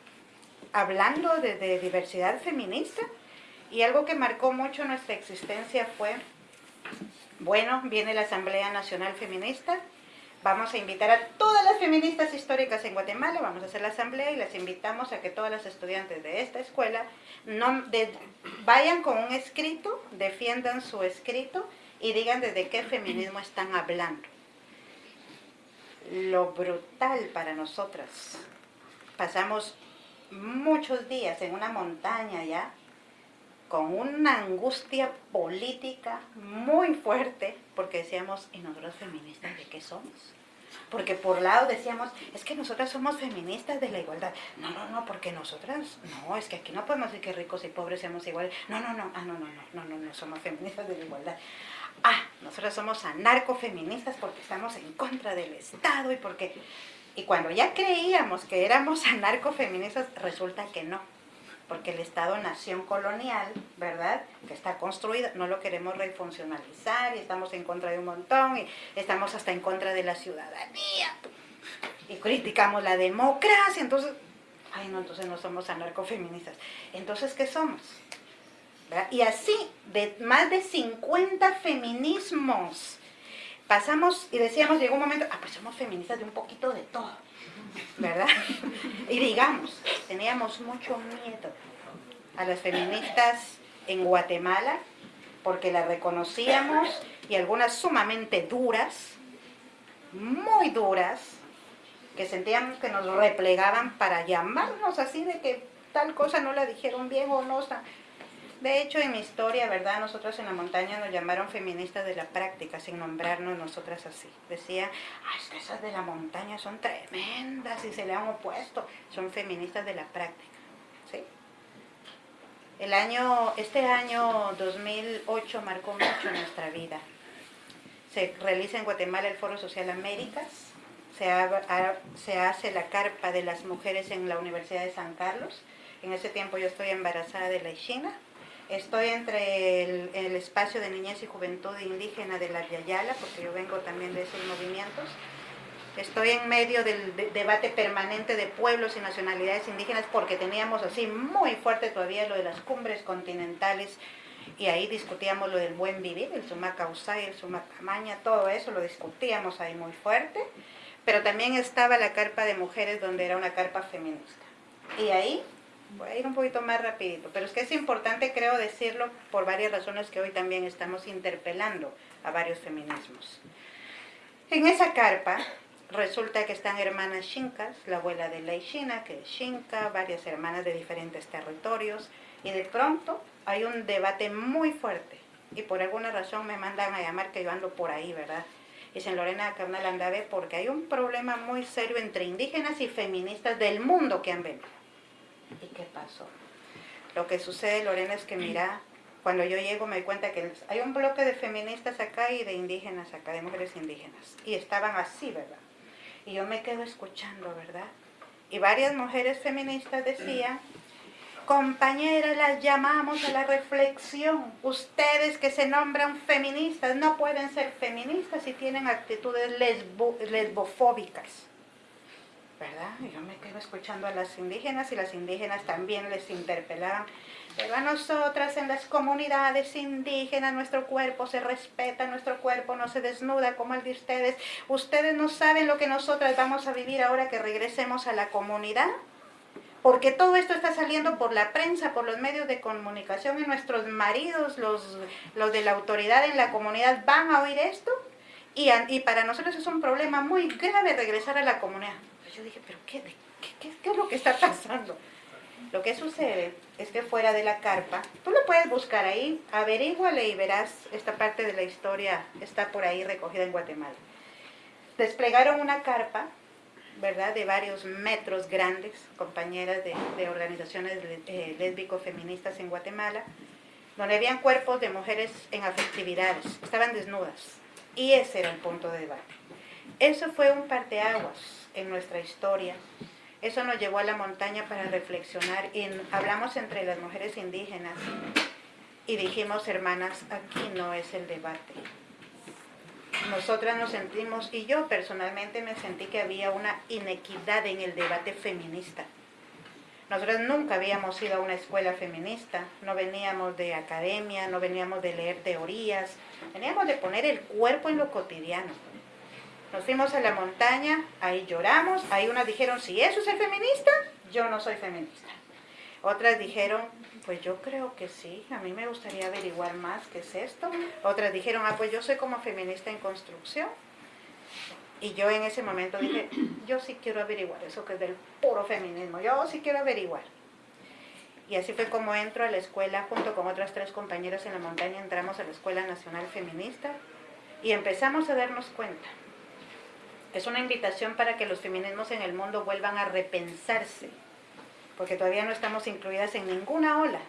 hablando de, de diversidad feminista y algo que marcó mucho nuestra existencia fue bueno, viene la Asamblea Nacional Feminista. Vamos a invitar a todas las feministas históricas en Guatemala, vamos a hacer la asamblea y las invitamos a que todas las estudiantes de esta escuela no, vayan con un escrito, defiendan su escrito y digan desde qué feminismo están hablando. Lo brutal para nosotras. Pasamos muchos días en una montaña ya, con una angustia política muy fuerte, porque decíamos, ¿y nosotros feministas de qué somos? Porque por lado decíamos, es que nosotras somos feministas de la igualdad. No, no, no, porque nosotras, no, es que aquí no podemos decir que ricos y pobres seamos iguales. No, no, no, ah, no, no, no, no, no, no, somos feministas de la igualdad. Ah, nosotras somos anarcofeministas porque estamos en contra del Estado y porque... Y cuando ya creíamos que éramos anarcofeministas, resulta que no porque el Estado-nación colonial, ¿verdad?, que está construido, no lo queremos refuncionalizar y estamos en contra de un montón y estamos hasta en contra de la ciudadanía. criticamos la democracia, entonces, ay no, entonces no somos anarcofeministas. Entonces, ¿qué somos? Y así, de más de 50 feminismos, pasamos y decíamos, llegó un momento, ah, pues somos feministas de un poquito de todo, ¿verdad? Y digamos, teníamos mucho miedo a las feministas en Guatemala, porque las reconocíamos, y algunas sumamente duras, muy duras, que sentíamos que nos replegaban para llamarnos así de que tal cosa no la dijeron bien o no. De hecho, en mi historia, ¿verdad? Nosotros en la montaña nos llamaron feministas de la práctica, sin nombrarnos nosotras así. Decía, ah, es que esas de la montaña son tremendas y se le han opuesto. Son feministas de la práctica, ¿sí? El año, este año 2008 marcó mucho nuestra vida. Se realiza en Guatemala el Foro Social Américas, se, se hace la carpa de las mujeres en la Universidad de San Carlos. En ese tiempo yo estoy embarazada de la Ishina Estoy entre el, espacio de niñez y juventud indígena de la Yayala, porque yo vengo también de esos movimientos. Estoy en medio del debate permanente de pueblos y nacionalidades indígenas, porque teníamos así muy fuerte todavía lo de las cumbres continentales, y ahí discutíamos lo del buen vivir, el Sumacausay, el Sumacamaña, todo eso lo discutíamos ahí muy fuerte, pero también estaba la carpa de mujeres, donde era una carpa feminista. Y ahí Voy a ir un poquito más rapidito, pero es que es importante creo decirlo por varias razones que hoy también estamos interpelando a varios feminismos. En esa carpa resulta que están hermanas Shinkas, la abuela de la Ishina, que es Shinka, varias hermanas de diferentes territorios, y de pronto hay un debate muy fuerte, y por alguna razón me mandan a llamar que yo ando por ahí, ¿verdad? Dicen Lorena Carnal Andave, porque hay un problema muy serio entre indígenas y feministas del mundo que han venido. ¿Y qué pasó? Lo que sucede, Lorena, es que mira, cuando yo llego me doy cuenta que hay un bloque de feministas acá y de indígenas acá, de mujeres indígenas. Y estaban así, ¿verdad? Y yo me quedo escuchando, ¿verdad? Y varias mujeres feministas decían, compañeras, las llamamos a la reflexión. Ustedes que se nombran feministas no pueden ser feministas si tienen actitudes lesbofóbicas. ¿Verdad? yo me quedo escuchando a las indígenas y las indígenas también les interpelaban. Pero a nosotras en las comunidades indígenas nuestro cuerpo se respeta, nuestro cuerpo no se desnuda como el de ustedes. Ustedes no saben lo que nosotras vamos a vivir ahora que regresemos a la comunidad. Porque todo esto está saliendo por la prensa, por los medios de comunicación y nuestros maridos, los, los de la autoridad en la comunidad, van a oír esto. Y, y para nosotros es un problema muy grave regresar a la comunidad yo dije, pero qué, qué, qué, es lo que está pasando? Lo que sucede es que fuera de la carpa, tú lo puedes buscar ahí, averíguale y verás esta parte de la historia, está por ahí recogida en Guatemala. Desplegaron una carpa, ¿verdad?, de varios metros grandes, compañeras de, organizaciones eh, lésbico-feministas en Guatemala, donde habían cuerpos de mujeres en afectividades, estaban desnudas. Y ese era el punto de debate. Eso fue un parteaguas en nuestra historia. Eso nos llevó a la montaña para reflexionar y hablamos entre las mujeres indígenas y dijimos, hermanas, aquí no es el debate. Nosotras nos sentimos, y yo personalmente me sentí que había una inequidad en el debate feminista. Nosotras nunca habíamos ido a una escuela feminista, no veníamos de academia, no veníamos de leer teorías, veníamos de poner el cuerpo en lo cotidiano. Nos fuimos a la montaña, ahí lloramos, ahí unas dijeron, si eso es el feminista, yo no soy feminista. Otras dijeron, pues yo creo que sí, a mí me gustaría averiguar más qué es esto. Otras dijeron, ah, pues yo soy como feminista en construcción. Y yo en ese momento dije, yo sí quiero averiguar eso que es del puro feminismo, yo sí quiero averiguar. Y así fue como entro a la escuela, junto con otras tres compañeras en la montaña, entramos a la Escuela Nacional Feminista y empezamos a darnos cuenta es una invitación para que los feminismos en el mundo vuelvan a repensarse, porque todavía no estamos incluidas en ninguna ola.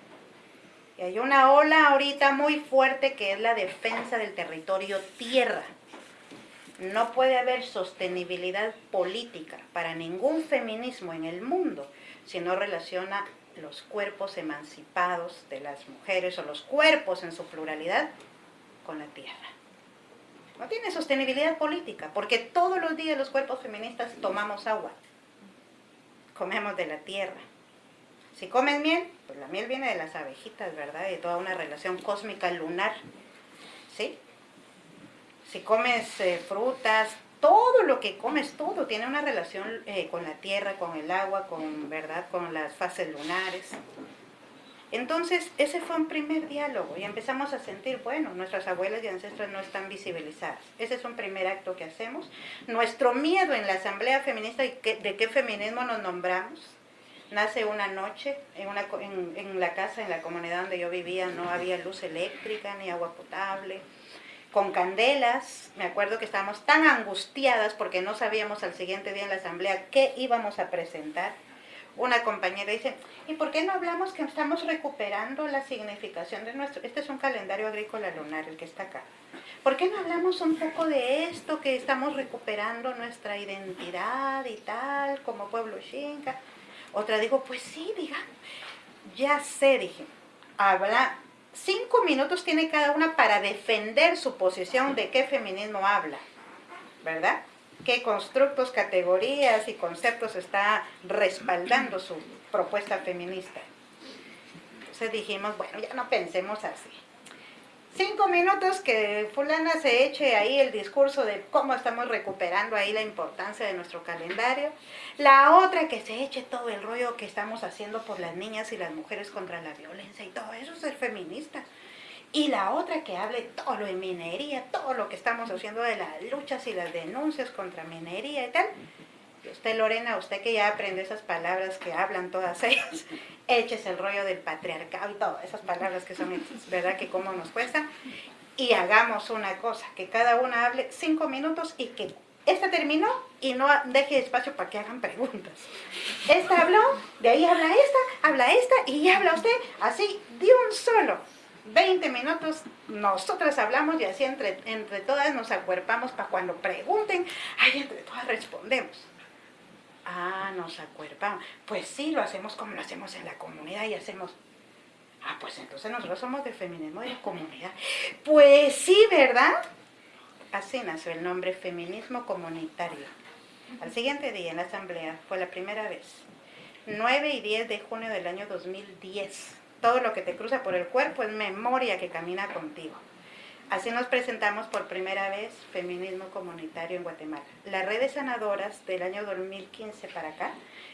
Y hay una ola ahorita muy fuerte que es la defensa del territorio tierra. No puede haber sostenibilidad política para ningún feminismo en el mundo si no relaciona los cuerpos emancipados de las mujeres o los cuerpos en su pluralidad con la tierra. No tiene sostenibilidad política, porque todos los días los cuerpos feministas tomamos agua, comemos de la tierra. Si comes miel, pues la miel viene de las abejitas, ¿verdad? De toda una relación cósmica lunar, ¿sí? Si comes eh, frutas, todo lo que comes, todo tiene una relación eh, con la tierra, con el agua, con, ¿verdad? con las fases lunares. Entonces, ese fue un primer diálogo y empezamos a sentir, bueno, nuestras abuelas y ancestras no están visibilizadas. Ese es un primer acto que hacemos. Nuestro miedo en la Asamblea Feminista de qué feminismo nos nombramos, nace una noche en, en la casa, en la comunidad donde yo vivía, no había luz eléctrica ni agua potable con candelas. Me acuerdo que estábamos tan angustiadas porque no sabíamos al siguiente día en la asamblea qué íbamos a presentar. Una compañera dice, ¿y por qué no hablamos que estamos recuperando la significación de nuestro... Este es un calendario agrícola lunar, el que está acá. ¿Por qué no hablamos un poco de esto, que estamos recuperando nuestra identidad y tal, como pueblo xinca? Otra dijo, pues sí, diga, ya sé, dije, habla, cinco minutos tiene cada una para defender su posición de qué feminismo habla, ¿verdad? Qué constructos, categorías y conceptos está respaldando su propuesta feminista. Entonces dijimos, bueno, ya no pensemos así. Cinco minutos que fulana se eche ahí el discurso de cómo estamos recuperando ahí la importancia de nuestro calendario. La otra que se eche todo el rollo que estamos haciendo por las niñas y las mujeres contra la violencia y todo eso es ser feminista. Y la otra que hable todo lo de minería, todo lo que estamos haciendo de las luchas y las denuncias contra minería y tal. Usted, Lorena, usted que ya aprende esas palabras que hablan todas ellas, échese el rollo del patriarcado y todas esas palabras que son, ¿verdad? Que cómo nos cuesta. Y hagamos una cosa, que cada una hable cinco minutos y que esta terminó y no deje espacio para que hagan preguntas. Esta habló, de ahí habla esta, habla esta y habla usted así de un solo. 20 minutos nosotras hablamos y así entre, entre todas nos acuerpamos para cuando pregunten, ahí entre todas respondemos. Ah, nos acuerpamos. Pues sí, lo hacemos como lo hacemos en la comunidad y hacemos... Ah, pues entonces nosotros somos de feminismo de comunidad. Pues sí, ¿verdad? Así nació el nombre feminismo comunitario. Al siguiente día en la asamblea fue la primera vez. 9 y 10 de junio del año 2010 todo lo que te cruza por el cuerpo es memoria que camina contigo. Así nos presentamos por primera vez Feminismo Comunitario en Guatemala. Las redes sanadoras del año 2015 para acá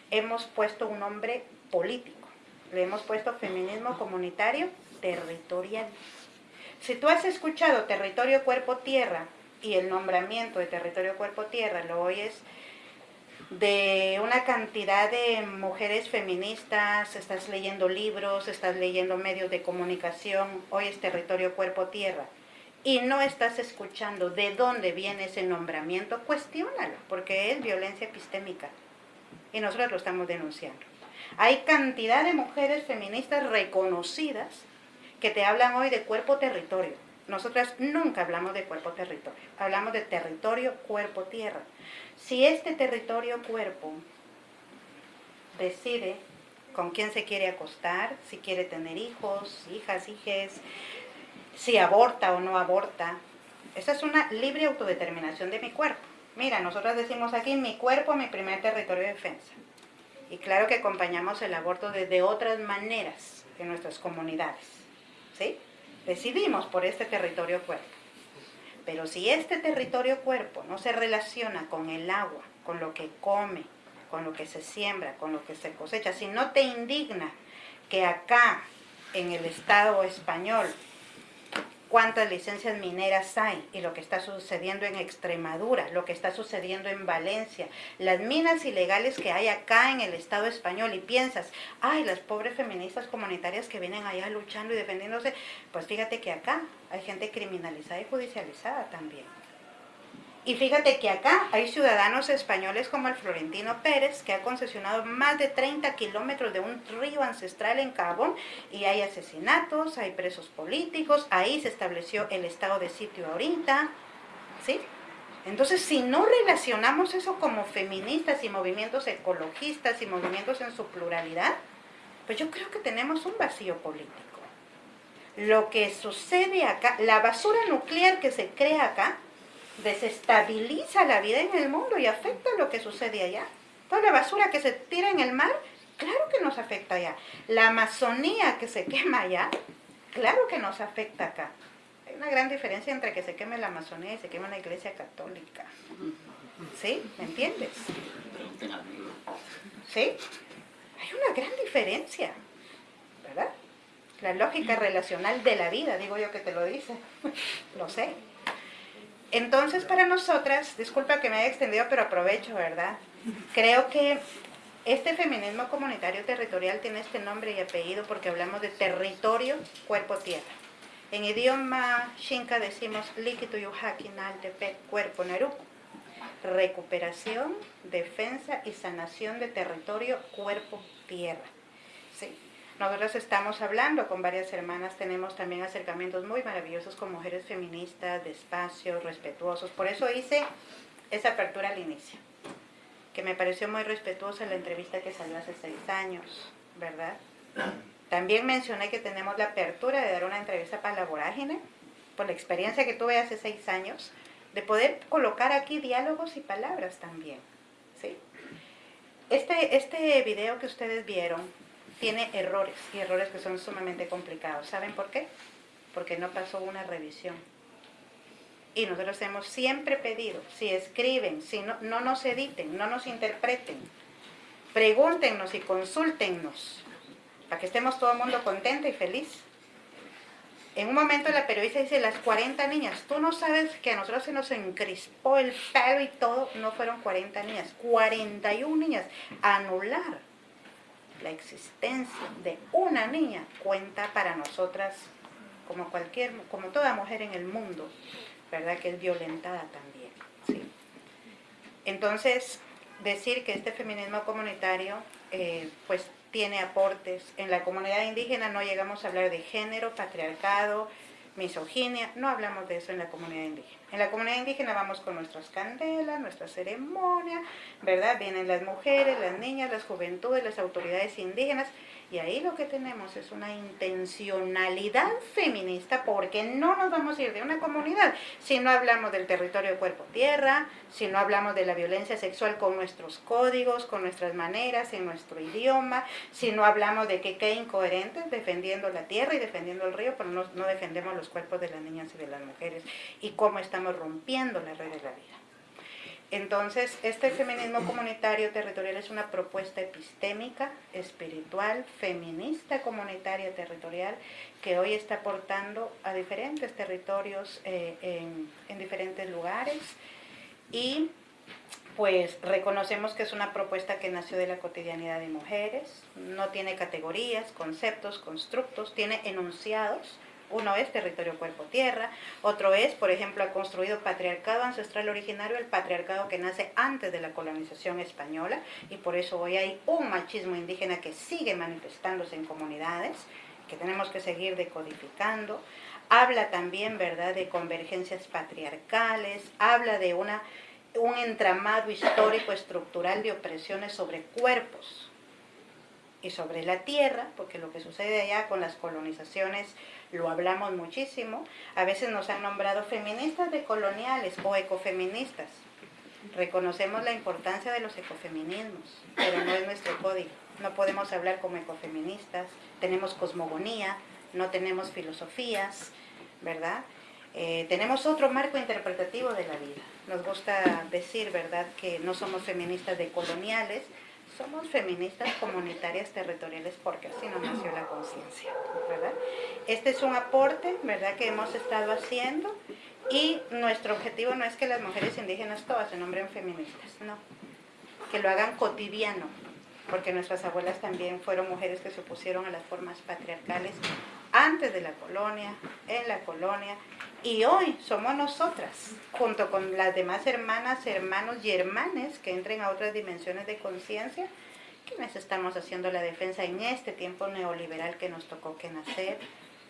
hemos puesto un nombre político. Le hemos puesto Feminismo Comunitario Territorial. Si tú has escuchado Territorio Cuerpo Tierra y el nombramiento de Territorio Cuerpo Tierra lo oyes de una cantidad de mujeres feministas, estás leyendo libros, estás leyendo medios de comunicación, hoy es territorio cuerpo-tierra, y no estás escuchando de dónde viene ese nombramiento, cuestiónalo, porque es violencia epistémica, y nosotros lo estamos denunciando. Hay cantidad de mujeres feministas reconocidas que te hablan hoy de cuerpo-territorio. Nosotras nunca hablamos de cuerpo-territorio, hablamos de territorio-cuerpo-tierra. Si este territorio cuerpo decide con quién se quiere acostar, si quiere tener hijos, hijas, hijes, si aborta o no aborta, esa es una libre autodeterminación de mi cuerpo. Mira, nosotros decimos aquí, mi cuerpo, mi primer territorio de defensa. Y claro que acompañamos el aborto desde otras maneras en nuestras comunidades. ¿Sí? Decidimos por este territorio cuerpo. Pero si este territorio cuerpo no se relaciona con el agua, con lo que come, con lo que se siembra, con lo que se cosecha, si no te indigna que acá en el Estado español cuántas licencias mineras hay y lo que está sucediendo en Extremadura, lo que está sucediendo en Valencia, las minas ilegales que hay acá en el Estado español y piensas, ay, las pobres feministas comunitarias que vienen allá luchando y defendiéndose, pues fíjate que acá hay gente criminalizada y judicializada también. Y fíjate que acá hay ciudadanos españoles como el Florentino Pérez, que ha concesionado más de 30 kilómetros de un río ancestral en Cabón, y hay asesinatos, hay presos políticos, ahí se estableció el estado de sitio ahorita, ¿sí? Entonces, si no relacionamos eso como feministas y movimientos ecologistas y movimientos en su pluralidad, pues yo creo que tenemos un vacío político. Lo que sucede acá, la basura nuclear que se crea acá, desestabiliza la vida en el mundo y afecta lo que sucede allá. Toda la basura que se tira en el mar, claro que nos afecta allá. La Amazonía que se quema allá, claro que nos afecta acá. Hay una gran diferencia entre que se queme la Amazonía y se queme una iglesia católica. ¿Sí? ¿Me entiendes? ¿Sí? Hay una gran diferencia, ¿verdad? La lógica relacional de la vida, digo yo que te lo dice, lo sé. Entonces, para nosotras, disculpa que me haya extendido, pero aprovecho, ¿verdad? Creo que este feminismo comunitario territorial tiene este nombre y apellido porque hablamos de territorio, cuerpo, tierra. En idioma xinca decimos líquido yuhaki naltepec, cuerpo, neruco. Recuperación, defensa y sanación de territorio, cuerpo, tierra. ¿Sí? Nosotros estamos hablando con varias hermanas, tenemos también acercamientos muy maravillosos con mujeres feministas, despacios, respetuosos. Por eso hice esa apertura al inicio, que me pareció muy respetuosa la entrevista que salió hace seis años, ¿verdad? También mencioné que tenemos la apertura de dar una entrevista para la vorágine, por la experiencia que tuve hace seis años, de poder colocar aquí diálogos y palabras también, ¿sí? Este, este video que ustedes vieron tiene errores y errores que son sumamente complicados. ¿Saben por qué? Porque no pasó una revisión. Y nosotros hemos siempre pedido, si escriben, si no, no nos editen, no nos interpreten, pregúntenos y consúltennos, para que estemos todo el mundo contento y feliz. En un momento la periodista dice, las 40 niñas, tú no sabes que a nosotros se nos encrispó el pelo y todo, no fueron 40 niñas, 41 niñas, anular la existencia de una niña cuenta para nosotras como cualquier, como toda mujer en el mundo, ¿verdad? Que es violentada también. Entonces, decir que este feminismo comunitario, eh, pues tiene aportes. En la comunidad indígena no llegamos a hablar de género, patriarcado, misoginia, no hablamos de eso en la comunidad indígena. En la comunidad indígena vamos con nuestras candelas, nuestra ceremonia, ¿verdad? Vienen las mujeres, las niñas, las juventudes, las autoridades indígenas y ahí lo que tenemos es una intencionalidad feminista porque no nos vamos a ir de una comunidad si no hablamos del territorio cuerpo-tierra, si no hablamos de la violencia sexual con nuestros códigos, con nuestras maneras, en nuestro idioma, si no hablamos de que qué incoherentes defendiendo la tierra y defendiendo el río, pero no, no defendemos los cuerpos de las niñas y de las mujeres y cómo estamos rompiendo la red de la vida. Entonces, este feminismo comunitario territorial es una propuesta epistémica, espiritual, feminista comunitaria territorial, que hoy está aportando a diferentes territorios eh, en, en diferentes lugares. Y pues reconocemos que es una propuesta que nació de la cotidianidad de mujeres, no tiene categorías, conceptos, constructos, tiene enunciados, uno es territorio cuerpo-tierra, otro es, por ejemplo, ha construido patriarcado ancestral originario, el patriarcado que nace antes de la colonización española, y por eso hoy hay un machismo indígena que sigue manifestándose en comunidades, que tenemos que seguir decodificando. Habla también, ¿verdad?, de convergencias patriarcales, habla de una, un entramado histórico estructural de opresiones sobre cuerpos y sobre la tierra, porque lo que sucede allá con las colonizaciones lo hablamos muchísimo, a veces nos han nombrado feministas decoloniales o ecofeministas. Reconocemos la importancia de los ecofeminismos, pero no es nuestro código. No podemos hablar como ecofeministas, tenemos cosmogonía, no tenemos filosofías, ¿verdad? Eh, tenemos otro marco interpretativo de la vida. Nos gusta decir, ¿verdad?, que no somos feministas decoloniales, somos feministas comunitarias territoriales porque así nos nació la conciencia, ¿verdad? Este es un aporte, ¿verdad?, que hemos estado haciendo y nuestro objetivo no es que las mujeres indígenas todas se nombren feministas, no, que lo hagan cotidiano, porque nuestras abuelas también fueron mujeres que se opusieron a las formas patriarcales antes de la colonia, en la colonia, y hoy somos nosotras, junto con las demás hermanas, hermanos y hermanes que entren a otras dimensiones de conciencia, quienes estamos haciendo la defensa en este tiempo neoliberal que nos tocó que nacer,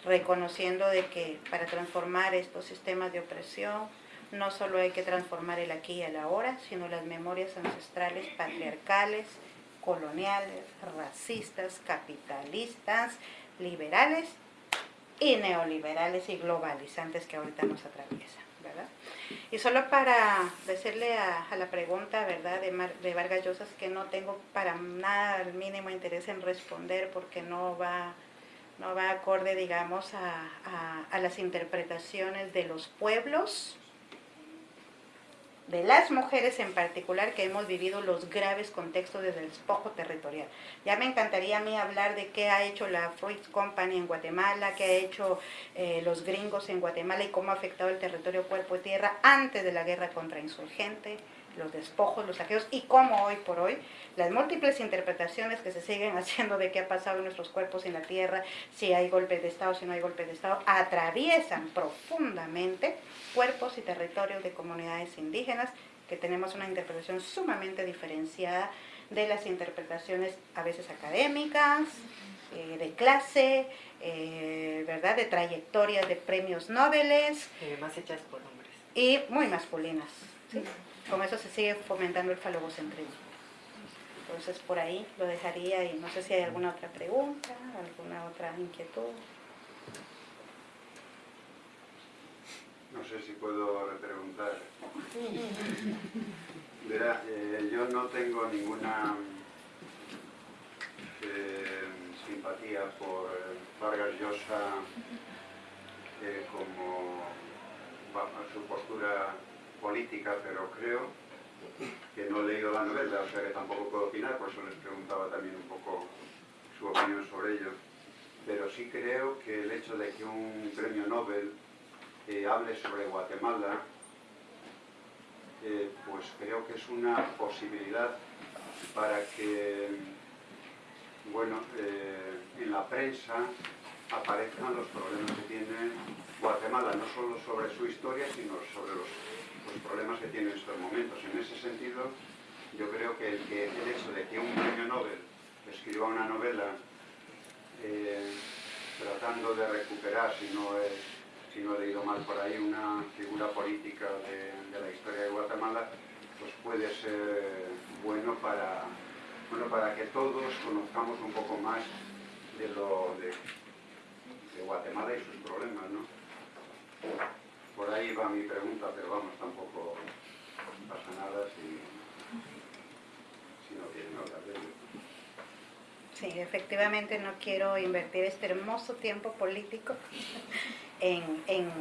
reconociendo de que para transformar estos sistemas de opresión, no solo hay que transformar el aquí y el ahora, sino las memorias ancestrales patriarcales, coloniales, racistas, capitalistas, liberales y neoliberales y globalizantes que ahorita nos atraviesan, ¿verdad? Y solo para decirle a, la pregunta, ¿verdad?, de, de Vargas Llosa, que no tengo para nada el mínimo interés en responder porque no va, no va acorde, digamos, a, a, a las interpretaciones de los pueblos de las mujeres en particular que hemos vivido los graves contextos del despojo territorial. Ya me encantaría a mí hablar de qué ha hecho la Fruit Company en Guatemala, qué ha hecho eh, los gringos en Guatemala y cómo ha afectado el territorio cuerpo y tierra antes de la guerra contra insurgente, los despojos, los saqueos y cómo hoy por hoy las múltiples interpretaciones que se siguen haciendo de qué ha pasado en nuestros cuerpos en la tierra, si hay golpes de Estado, si no hay golpes de Estado, atraviesan profundamente cuerpos y territorios de comunidades indígenas que tenemos una interpretación sumamente diferenciada de las interpretaciones a veces académicas, eh, de clase, eh, ¿verdad? de trayectorias de premios Nobel. Eh, más hechas por hombres. Y muy masculinas. ¿sí? Con eso se sigue fomentando el falogocentrismo. Entonces por ahí lo dejaría y no sé si hay alguna otra pregunta, alguna otra inquietud. No sé si puedo repreguntar. Verá, eh, yo no tengo ninguna eh, simpatía por Vargas Llosa eh, como su postura política, pero creo que no he leído la novela, o sea que tampoco puedo opinar, por eso les preguntaba también un poco su opinión sobre ello. Pero sí creo que el hecho de que un premio Nobel eh, hable sobre Guatemala, eh, pues creo que es una posibilidad para que, bueno, eh, en la prensa aparezcan los problemas que tiene Guatemala, no solo sobre su historia, sino sobre los los problemas que tiene en estos momentos. En ese sentido, yo creo que el, hecho de que un premio Nobel escriba una novela eh, tratando de recuperar, si no, he, si no he leído mal por ahí, una figura política de, la historia de Guatemala, pues puede ser bueno para, bueno para que todos conozcamos un poco más de, lo, de, de Guatemala y sus problemas. ¿no? Ahí va mi pregunta, pero vamos, tampoco pasa nada si, si no tienen hablar de ello. Sí, efectivamente no quiero invertir este hermoso tiempo político en, en,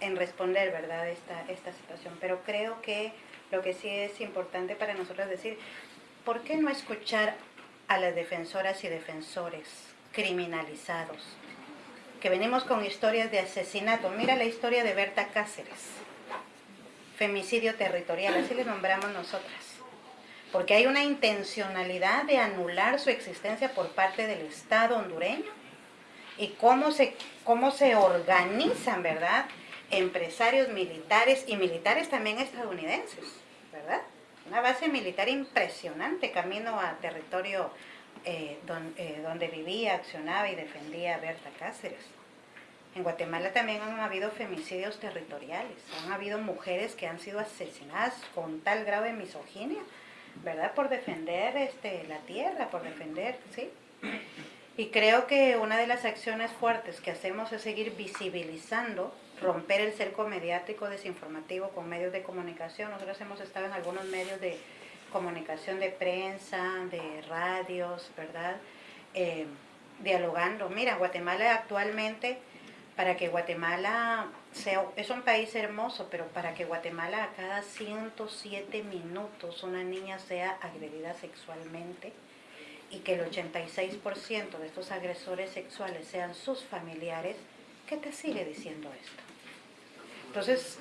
en responder, ¿verdad?, esta, esta situación. Pero creo que lo que sí es importante para nosotros decir, ¿por qué no escuchar a las defensoras y defensores criminalizados? Que venimos con historias de asesinato. Mira la historia de Berta Cáceres, femicidio territorial, así le nombramos nosotras. Porque hay una intencionalidad de anular su existencia por parte del Estado hondureño y cómo se, cómo se organizan, ¿verdad? Empresarios militares y militares también estadounidenses, ¿verdad? Una base militar impresionante camino a territorio eh, eh, donde vivía, accionaba y defendía Berta Cáceres. En Guatemala también han habido femicidios territoriales, han habido mujeres que han sido asesinadas con tal grado de misoginia, ¿verdad? Por defender este, la tierra, por defender, ¿sí? Y creo que una de las acciones fuertes que hacemos es seguir visibilizando, romper el cerco mediático desinformativo con medios de comunicación. Nosotros hemos estado en algunos medios de comunicación de prensa, de radios, ¿verdad? Eh, dialogando. Mira, Guatemala actualmente, para que Guatemala sea, es un país hermoso, pero para que Guatemala a cada 107 minutos una niña sea agredida sexualmente y que el 86% de estos agresores sexuales sean sus familiares, ¿qué te sigue diciendo esto? Entonces,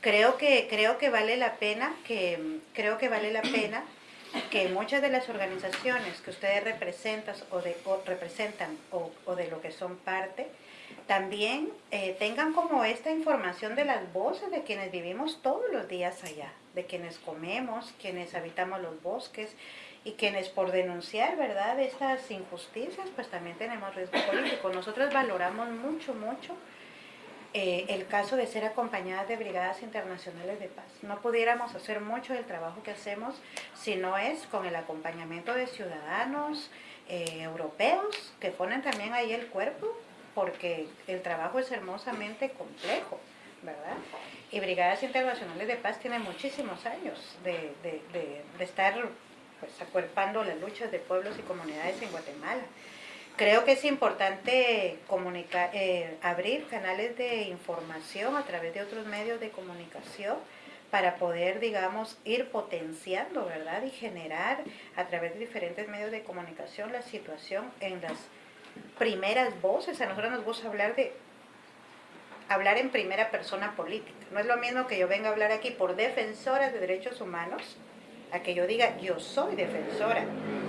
creo que, creo que vale la pena que, creo que vale la pena que muchas de las organizaciones que ustedes representan o, de, representan o, de lo que son parte, también eh, tengan como esta información de las voces de quienes vivimos todos los días allá, de quienes comemos, quienes habitamos los bosques y quienes por denunciar, ¿verdad?, estas injusticias, pues también tenemos riesgo político. Nosotros valoramos mucho, mucho eh, el caso de ser acompañadas de brigadas internacionales de paz. No pudiéramos hacer mucho del trabajo que hacemos si no es con el acompañamiento de ciudadanos eh, europeos que ponen también ahí el cuerpo porque el trabajo es hermosamente complejo, ¿verdad? Y Brigadas Internacionales de Paz tiene muchísimos años de, estar pues, acuerpando las luchas de pueblos y comunidades en Guatemala. Creo que es importante comunicar, eh, abrir canales de información a través de otros medios de comunicación para poder, digamos, ir potenciando, ¿verdad? Y generar a través de diferentes medios de comunicación la situación en las primeras voces. A nosotros nos gusta hablar de hablar en primera persona política. No es lo mismo que yo venga a hablar aquí por defensoras de derechos humanos, a que yo diga yo soy defensora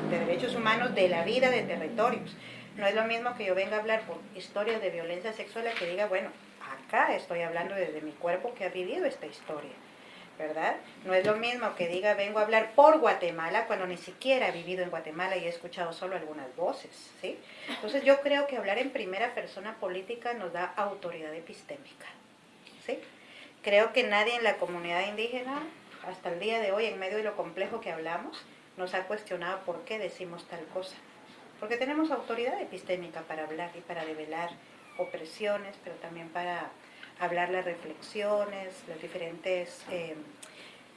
de derechos humanos de la vida de territorios. No es lo mismo que yo venga a hablar por historias de violencia sexual a que diga, bueno, acá estoy hablando desde mi cuerpo que ha vivido esta historia. ¿verdad? No es lo mismo que diga vengo a hablar por Guatemala cuando ni siquiera he vivido en Guatemala y he escuchado solo algunas voces, ¿sí? Entonces yo creo que hablar en primera persona política nos da autoridad epistémica, ¿sí? Creo que nadie en la comunidad indígena, hasta el día de hoy, en medio de lo complejo que hablamos, nos ha cuestionado por qué decimos tal cosa. Porque tenemos autoridad epistémica para hablar y para develar opresiones, pero también para hablar las reflexiones, las diferentes eh,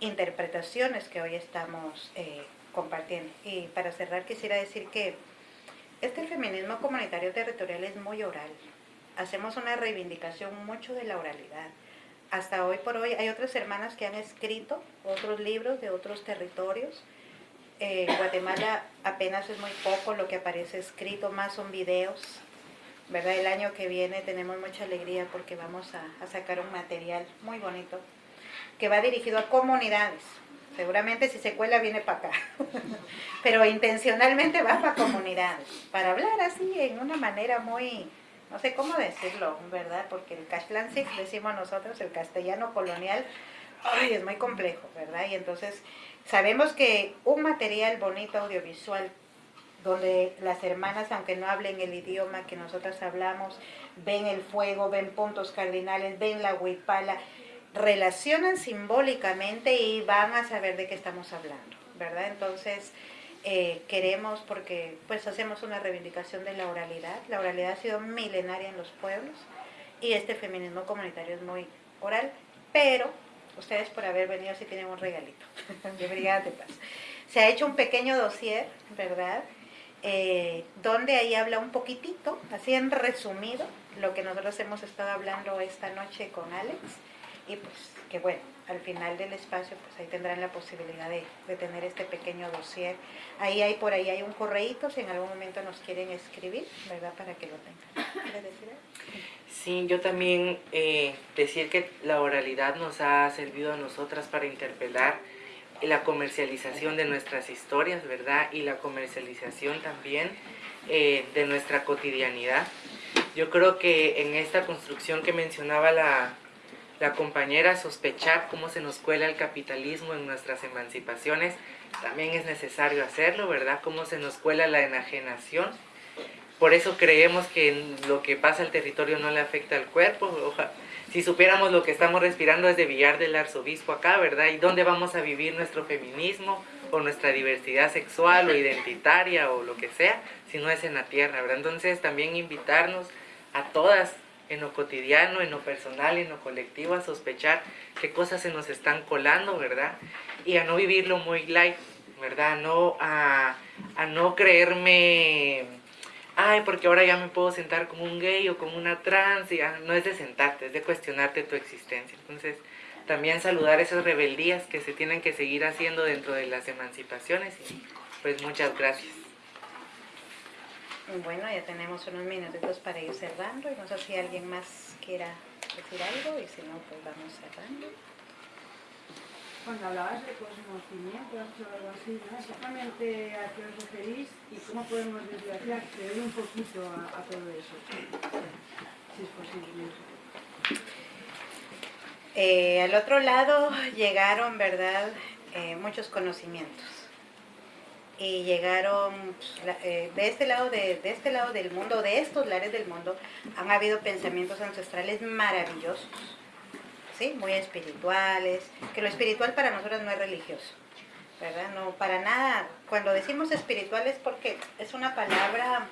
interpretaciones que hoy estamos eh, compartiendo. Y para cerrar quisiera decir que este feminismo comunitario territorial es muy oral. Hacemos una reivindicación mucho de la oralidad. Hasta hoy por hoy hay otras hermanas que han escrito otros libros de otros territorios. En Guatemala apenas es muy poco lo que aparece escrito, más son videos ¿verdad? El año que viene tenemos mucha alegría porque vamos a, sacar un material muy bonito que va dirigido a comunidades. Seguramente si se cuela viene para acá, pero intencionalmente va para comunidades, para hablar así en una manera muy, no sé cómo decirlo, ¿verdad? Porque el Cashlansic, decimos nosotros, el castellano colonial, ay, es muy complejo, ¿verdad? Y entonces sabemos que un material bonito audiovisual donde las hermanas, aunque no hablen el idioma que nosotras hablamos, ven el fuego, ven puntos cardinales, ven la huipala, relacionan simbólicamente y van a saber de qué estamos hablando, ¿verdad? Entonces, eh, queremos, porque pues hacemos una reivindicación de la oralidad, la oralidad ha sido milenaria en los pueblos y este feminismo comunitario es muy oral, pero ustedes por haber venido sí tienen un regalito de Brigada de. Se ha hecho un pequeño dossier, ¿verdad?, eh, donde ahí habla un poquitito, así en resumido, lo que nosotros hemos estado hablando esta noche con Alex, y pues que bueno, al final del espacio pues ahí tendrán la posibilidad de, tener este pequeño dossier. Ahí hay por ahí hay un correíto si en algún momento nos quieren escribir, ¿verdad? Para que lo tengan. ¿Quieres decir Sí, yo también eh, decir que la oralidad nos ha servido a nosotras para interpelar la comercialización de nuestras historias, ¿verdad? Y la comercialización también eh, de nuestra cotidianidad. Yo creo que en esta construcción que mencionaba la, la compañera, sospechar cómo se nos cuela el capitalismo en nuestras emancipaciones, también es necesario hacerlo, ¿verdad? Cómo se nos cuela la enajenación. Por eso creemos que lo que pasa al territorio no le afecta al cuerpo. Ojalá, si supiéramos lo que estamos respirando es de Villar del Arzobispo acá, ¿verdad? ¿Y dónde vamos a vivir nuestro feminismo o nuestra diversidad sexual o identitaria o lo que sea, si no es en la tierra, ¿verdad? Entonces también invitarnos a todas en lo cotidiano, en lo personal, en lo colectivo, a sospechar qué cosas se nos están colando, ¿verdad? Y a no vivirlo muy light, ¿verdad? No, a, a no creerme ay, porque ahora ya me puedo sentar como un gay o como una trans, y no es de sentarte, es de cuestionarte tu existencia. Entonces, también saludar esas rebeldías que se tienen que seguir haciendo dentro de las emancipaciones y pues muchas gracias. Bueno, ya tenemos unos minutitos para ir cerrando y no sé si alguien más quiera decir algo y si no, pues vamos cerrando. Cuando hablabas de conocimiento, algo así, ¿no? Exactamente a qué os referís y cómo podemos desviar, acceder un poquito a, todo eso, si es posible. Eh, al otro lado llegaron, ¿verdad?, eh, muchos conocimientos. Y llegaron, pues, eh, de, este lado de este lado del mundo, de estos lares del mundo, han habido pensamientos ancestrales maravillosos ¿sí? muy espirituales, que lo espiritual para nosotros no es religioso, ¿verdad? No, para nada, cuando decimos espiritual es porque es una palabra,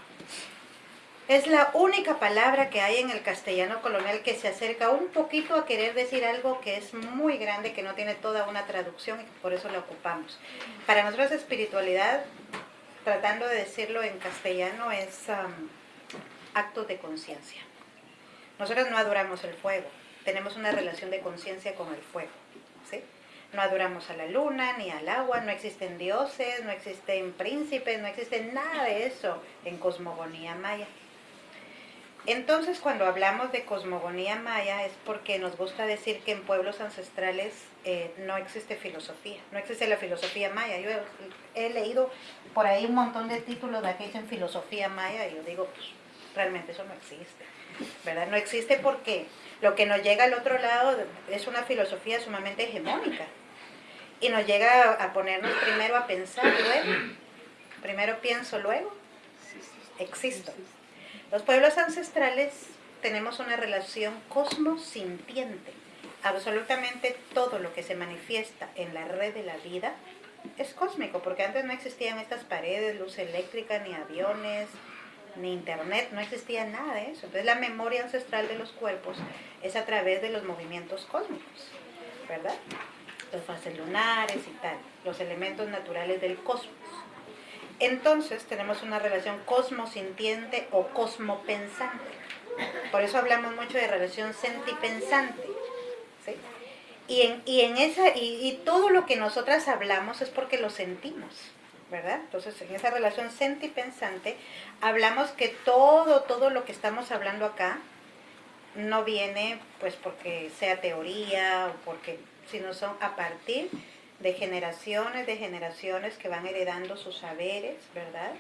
Es la única palabra que hay en el castellano colonial que se acerca un poquito a querer decir algo que es muy grande, que no tiene toda una traducción y por eso la ocupamos. Para nosotros espiritualidad, tratando de decirlo en castellano, es um, actos de conciencia. Nosotros no adoramos el fuego, tenemos una relación de conciencia con el fuego. ¿sí? No adoramos a la luna ni al agua, no existen dioses, no existen príncipes, no existe nada de eso en cosmogonía maya. Entonces, cuando hablamos de cosmogonía maya es porque nos gusta decir que en pueblos ancestrales eh, no existe filosofía, no existe la filosofía maya. Yo he, leído por ahí un montón de títulos de que dicen filosofía maya y yo digo, pues realmente eso no existe, ¿verdad? No existe porque lo que nos llega al otro lado es una filosofía sumamente hegemónica y nos llega a ponernos primero a pensar, luego, primero pienso, luego existo. Los pueblos ancestrales tenemos una relación cosmosintiente. Absolutamente todo lo que se manifiesta en la red de la vida es cósmico, porque antes no existían estas paredes, luz eléctrica, ni aviones, ni internet, no existía nada de eso. Entonces la memoria ancestral de los cuerpos es a través de los movimientos cósmicos, ¿verdad? Los fases lunares y tal, los elementos naturales del cosmos. Entonces tenemos una relación cosmosintiente o cosmopensante. Por eso hablamos mucho de relación sentipensante. ¿sí? Y, en, y, en esa, y, todo lo que nosotras hablamos es porque lo sentimos. ¿Verdad? Entonces, en esa relación sentipensante, hablamos que todo, todo lo que estamos hablando acá no viene pues porque sea teoría o porque, sino son a partir de generaciones de generaciones que van heredando sus saberes, ¿verdad?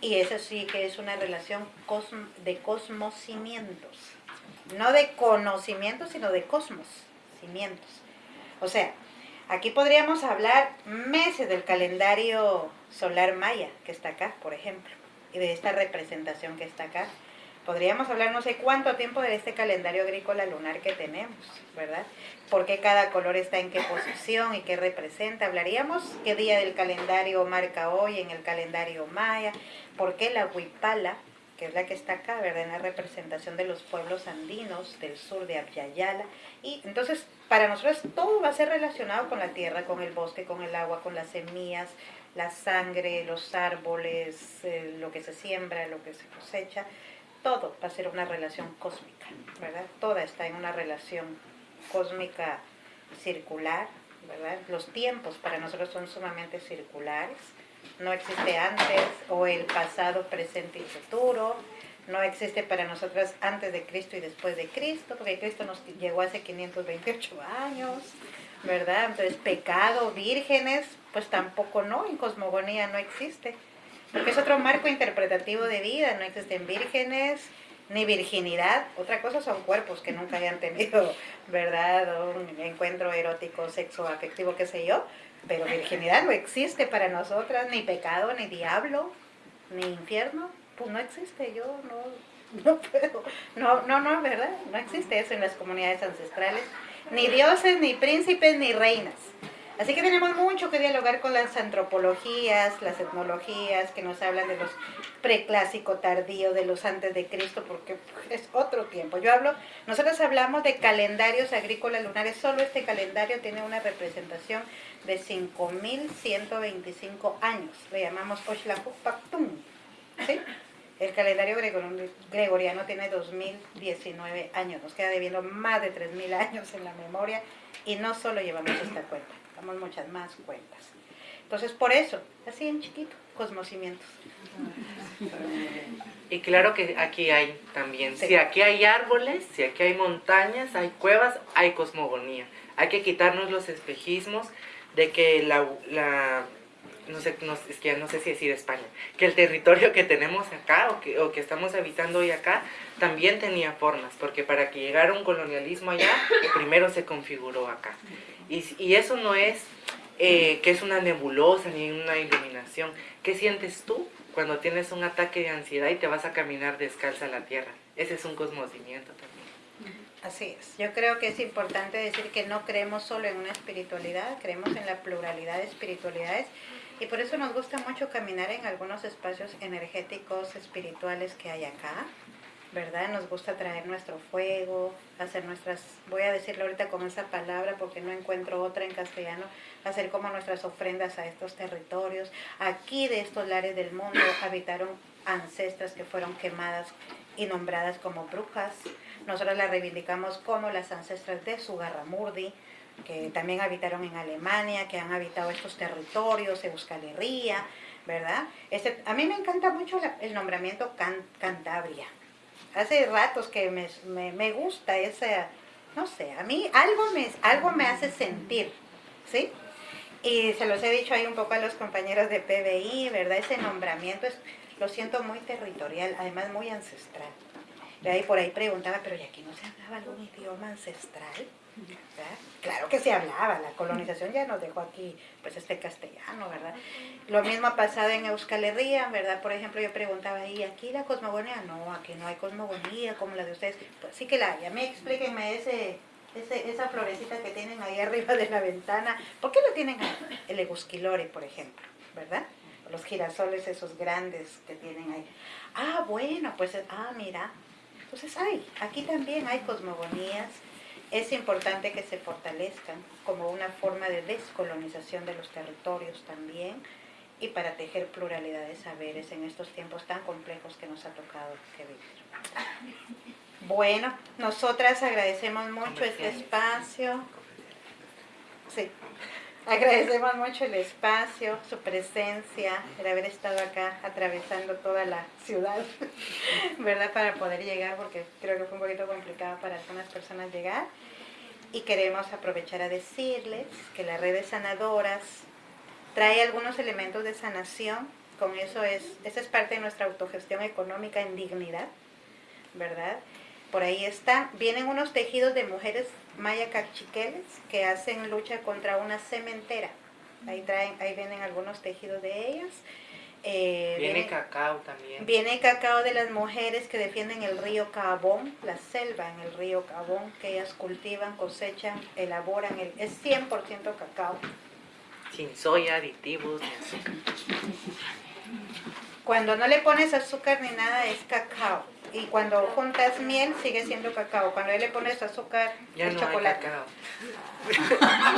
Y eso sí que es una relación de cosmocimientos, no de conocimientos, sino de cosmos, O sea, aquí podríamos hablar meses del calendario solar maya que está acá, por ejemplo, y de esta representación que está acá. Podríamos hablar no sé cuánto tiempo de este calendario agrícola lunar que tenemos, ¿verdad? por qué cada color está en qué posición y qué representa. Hablaríamos qué día del calendario marca hoy en el calendario maya, por qué la huipala, que es la que está acá, ¿verdad? En la representación de los pueblos andinos del sur de Abyayala. Y entonces, para nosotros todo va a ser relacionado con la tierra, con el bosque, con el agua, con las semillas, la sangre, los árboles, eh, lo que se siembra, lo que se cosecha. Todo va a ser una relación cósmica, ¿verdad? Toda está en una relación cósmica circular, ¿verdad? Los tiempos para nosotros son sumamente circulares. No existe antes o el pasado, presente y futuro. No existe para nosotras antes de Cristo y después de Cristo, porque Cristo nos llegó hace 528 años, ¿verdad? Entonces, pecado, vírgenes, pues tampoco no, en cosmogonía no existe, porque es otro marco interpretativo de vida, no existen vírgenes, ni virginidad. Otra cosa son cuerpos que nunca hayan tenido, ¿verdad? Un encuentro erótico, sexo, afectivo, qué sé yo. Pero virginidad no existe para nosotras, ni pecado, ni diablo, ni infierno. Pues no existe, yo no, no puedo. No, no, no, ¿verdad? No existe eso en las comunidades ancestrales. Ni dioses, ni príncipes, ni reinas. Así que tenemos mucho que dialogar con las antropologías, las etnologías, que nos hablan de los preclásico tardío, de los antes de Cristo, porque es otro tiempo. Yo hablo, nosotros hablamos de calendarios agrícolas lunares, solo este calendario tiene una representación de 5.125 años, le llamamos Oxlajuc ¿sí? El calendario gregoriano tiene 2019 años, nos queda debiendo más de 3.000 años en la memoria y no solo llevamos esta cuenta, damos muchas más cuentas. Entonces, por eso, así en chiquito, cosmocimientos. Y claro que aquí hay también, si aquí hay árboles, si aquí hay montañas, hay cuevas, hay cosmogonía. Hay que quitarnos los espejismos de que la, la no sé, no, es que no sé si decir España, que el territorio que tenemos acá o que, o que estamos habitando hoy acá también tenía formas, porque para que llegara un colonialismo allá, primero se configuró acá. Y, y eso no es eh, que es una nebulosa ni una iluminación. ¿Qué sientes tú cuando tienes un ataque de ansiedad y te vas a caminar descalza a la tierra? Ese es un cosmocimiento también. Así es. Yo creo que es importante decir que no creemos solo en una espiritualidad, creemos en la pluralidad de espiritualidades Y por eso nos gusta mucho caminar en algunos espacios energéticos, espirituales que hay acá, ¿verdad? Nos gusta traer nuestro fuego, hacer nuestras, voy a decirlo ahorita con esa palabra porque no encuentro otra en castellano, hacer como nuestras ofrendas a estos territorios. Aquí de estos lares del mundo habitaron ancestras que fueron quemadas y nombradas como brujas. Nosotros las reivindicamos como las ancestras de Sugarramurdi, que también habitaron en Alemania, que han habitado estos territorios, Euskal Herria, ¿verdad? Este, a mí me encanta mucho el nombramiento Cantabria. Hace ratos que me, me, me, gusta ese, no sé, a mí algo me, algo me hace sentir, ¿sí? Y se los he dicho ahí un poco a los compañeros de PBI, ¿verdad? Ese nombramiento es, lo siento muy territorial, además muy ancestral. Y ahí por ahí preguntaba, pero ¿y aquí no se hablaba algún idioma ancestral? Claro que se hablaba, la colonización ya nos dejó aquí pues este castellano, ¿verdad? Lo mismo ha pasado en Euskal Herria, ¿verdad? Por ejemplo, yo preguntaba, ¿y aquí la cosmogonía? No, aquí no hay cosmogonía como la de ustedes. Pues sí que la hay. A mí explíquenme ese, esa florecita que tienen ahí arriba de la ventana. ¿Por qué lo tienen? El egusquilore, por ejemplo, ¿verdad? Los girasoles esos grandes que tienen ahí. Ah, bueno, pues, ah, mira. Entonces hay, aquí también hay cosmogonías, es importante que se fortalezcan como una forma de descolonización de los territorios también y para tejer pluralidad de saberes en estos tiempos tan complejos que nos ha tocado que vivir. Bueno, nosotras agradecemos mucho este espacio. Sí. Agradecemos mucho el espacio, su presencia, el haber estado acá atravesando toda la ciudad, ¿verdad? Para poder llegar, porque creo que fue un poquito complicado para algunas personas llegar. Y queremos aprovechar a decirles que la red de sanadoras trae algunos elementos de sanación, con eso es, esa es parte de nuestra autogestión económica en dignidad, ¿verdad? Por ahí está, vienen unos tejidos de mujeres maya cachiqueles que hacen lucha contra una cementera. Ahí, traen, ahí vienen algunos tejidos de ellas. Eh, viene, cacao también. Viene cacao de las mujeres que defienden el río Cabón, la selva en el río Cabón, que ellas cultivan, cosechan, elaboran, el, es 100% cacao. Sin soya, aditivos, ni azúcar. Cuando no le pones azúcar ni nada es cacao y cuando juntas miel sigue siendo cacao. Cuando le pones azúcar ya es no chocolate. Hay cacao.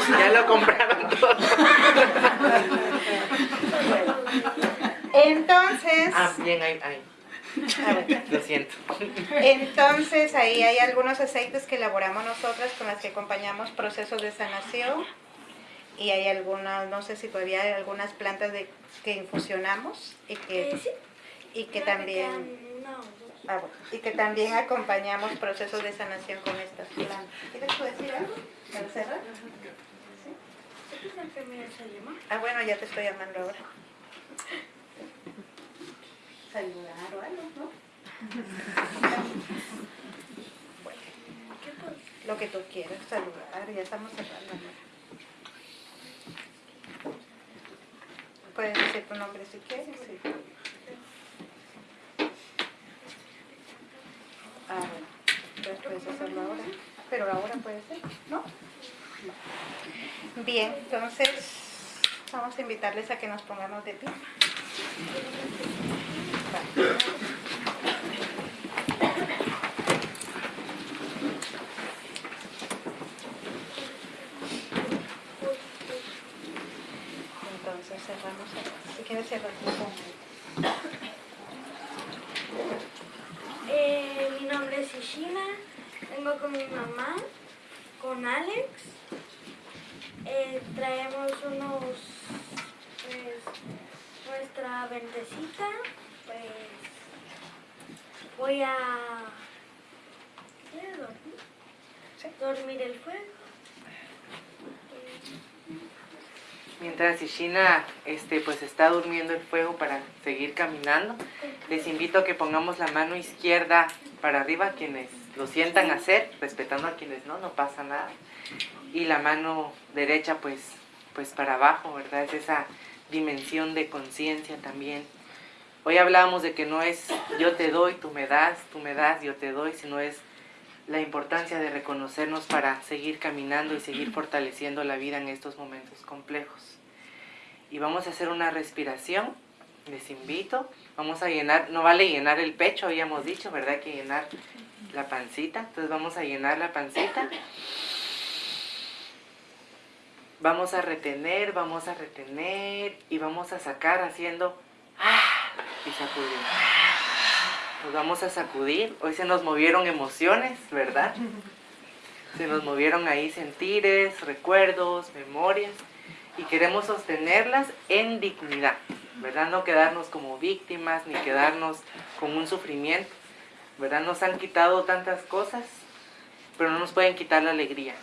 ya lo compraron todo. Entonces. Ah, bien, ahí. ahí. Lo siento. Entonces ahí hay algunos aceites que elaboramos nosotras con las que acompañamos procesos de sanación y hay algunas, no sé si todavía hay algunas plantas de, que infusionamos y que, Eh, y que también. Ah, bueno, y que también acompañamos procesos de sanación con estas plantas. ¿Quieres decir algo para cerrar? ¿Esta es la enfermera se llama? Ah, bueno, ya te estoy llamando ahora. Saludar o algo, ¿no? Bueno, lo que tú quieras, saludar, ya estamos cerrando. ¿no? Puedes decir tu nombre si quieres. sí. Ah, entonces puedes hacerlo ahora. Pero ahora puede ser, ¿no? Bien, entonces vamos a invitarles a que nos pongamos de pie. Entonces cerramos. Si quieres cerrar con Eh, vengo con mi mamá, con Alex. Eh, traemos unos, pues, nuestra ventecita, pues, voy a ¿quieres dormir? Sí. dormir el fuego. Mientras Ishina este, pues está durmiendo el fuego para seguir caminando, les invito a que pongamos la mano izquierda para arriba, quienes lo sientan hacer, respetando a quienes no, no pasa nada. Y la mano derecha pues, pues para abajo, ¿verdad? Es esa dimensión de conciencia también. Hoy hablábamos de que no es yo te doy, tú me das, tú me das, yo te doy, sino es la importancia de reconocernos para seguir caminando y seguir fortaleciendo la vida en estos momentos complejos. y vamos a hacer una respiración. Les invito. Vamos a llenar, no vale llenar el pecho, habíamos dicho, ¿verdad? Que llenar la pancita. Entonces vamos a llenar la pancita. Vamos a retener, vamos a retener y vamos a sacar haciendo ¡ah! y sacudir. Nos vamos a sacudir. Hoy se nos movieron emociones, ¿verdad? Se nos movieron ahí sentires, recuerdos, memorias y queremos sostenerlas en dignidad, ¿verdad? No quedarnos como víctimas ni quedarnos con un sufrimiento, ¿verdad? Nos han quitado tantas cosas, pero no nos pueden quitar la alegría.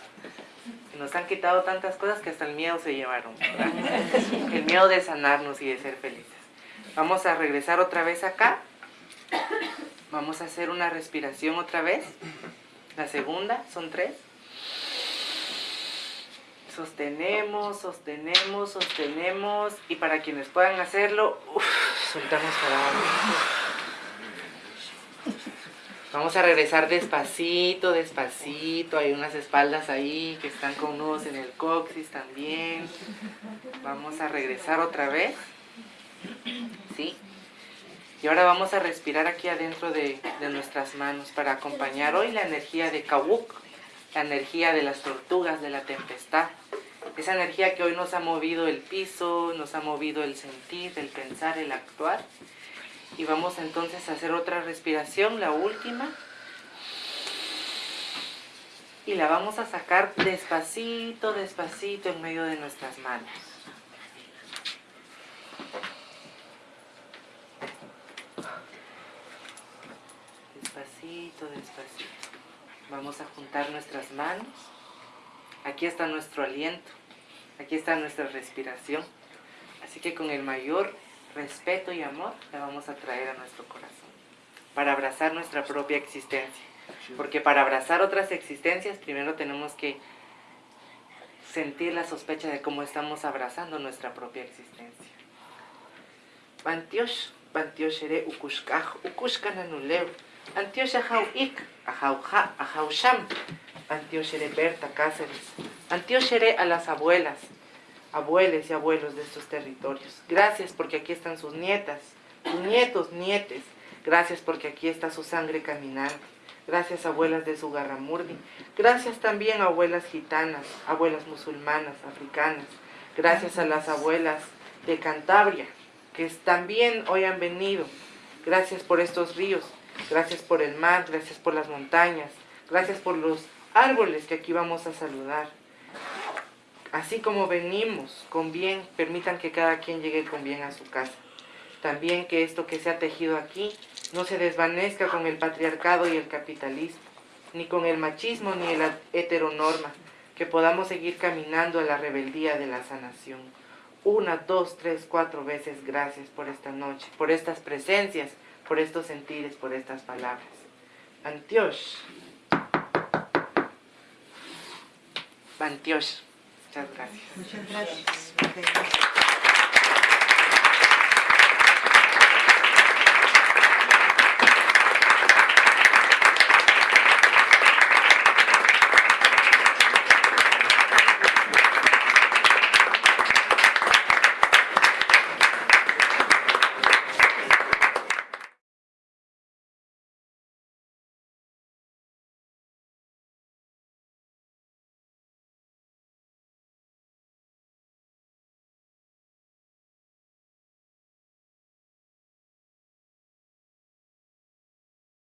Nos han quitado tantas cosas que hasta el miedo se llevaron, ¿verdad? El miedo de sanarnos y de ser felices. Vamos a regresar otra vez acá. Vamos a hacer una respiración otra vez. La segunda, son tres. Sostenemos, sostenemos, sostenemos. Y para quienes puedan hacerlo, uf, soltamos para abajo. Vamos a regresar despacito, despacito. Hay unas espaldas ahí que están con nudos en el coxis también. Vamos a regresar otra vez. ¿Sí? Y ahora vamos a respirar aquí adentro de, nuestras manos para acompañar hoy la energía de Kawuk, la energía de las tortugas, de la tempestad. Esa energía que hoy nos ha movido el piso, nos ha movido el sentir, el pensar, el actuar. Y vamos entonces a hacer otra respiración, la última. Y la vamos a sacar despacito, despacito en medio de nuestras manos. Despacito, despacito. Vamos a juntar nuestras manos. Aquí está nuestro aliento. Aquí está nuestra respiración. Así que con el mayor respeto y amor la vamos a traer a nuestro corazón. Para abrazar nuestra propia existencia. Porque para abrazar otras existencias primero tenemos que sentir la sospecha de cómo estamos abrazando nuestra propia existencia. Bantiosh, bantiosh ere ukushkaj, ukushkananuleu. Antiosh ajau ik, ajau ja, sham. Antiosh ere Berta Cáceres. Antiosh ere a las abuelas, abueles y abuelos de estos territorios. Gracias porque aquí están sus nietas, sus nietos, nietes. Gracias porque aquí está su sangre caminando. Gracias abuelas de Sugarramurdi. Gracias también abuelas gitanas, abuelas musulmanas, africanas. Gracias a las abuelas de Cantabria, que también hoy han venido. Gracias por estos ríos, gracias por el mar, gracias por las montañas, gracias por los árboles que aquí vamos a saludar. Así como venimos con bien, permitan que cada quien llegue con bien a su casa. También que esto que se ha tejido aquí no se desvanezca con el patriarcado y el capitalismo, ni con el machismo ni la heteronorma, que podamos seguir caminando a la rebeldía de la sanación. Una, dos, tres, cuatro veces gracias por esta noche, por estas presencias, por estos sentires, por estas palabras. Antiosh. Antiosh. Muchas gracias. Muchas gracias.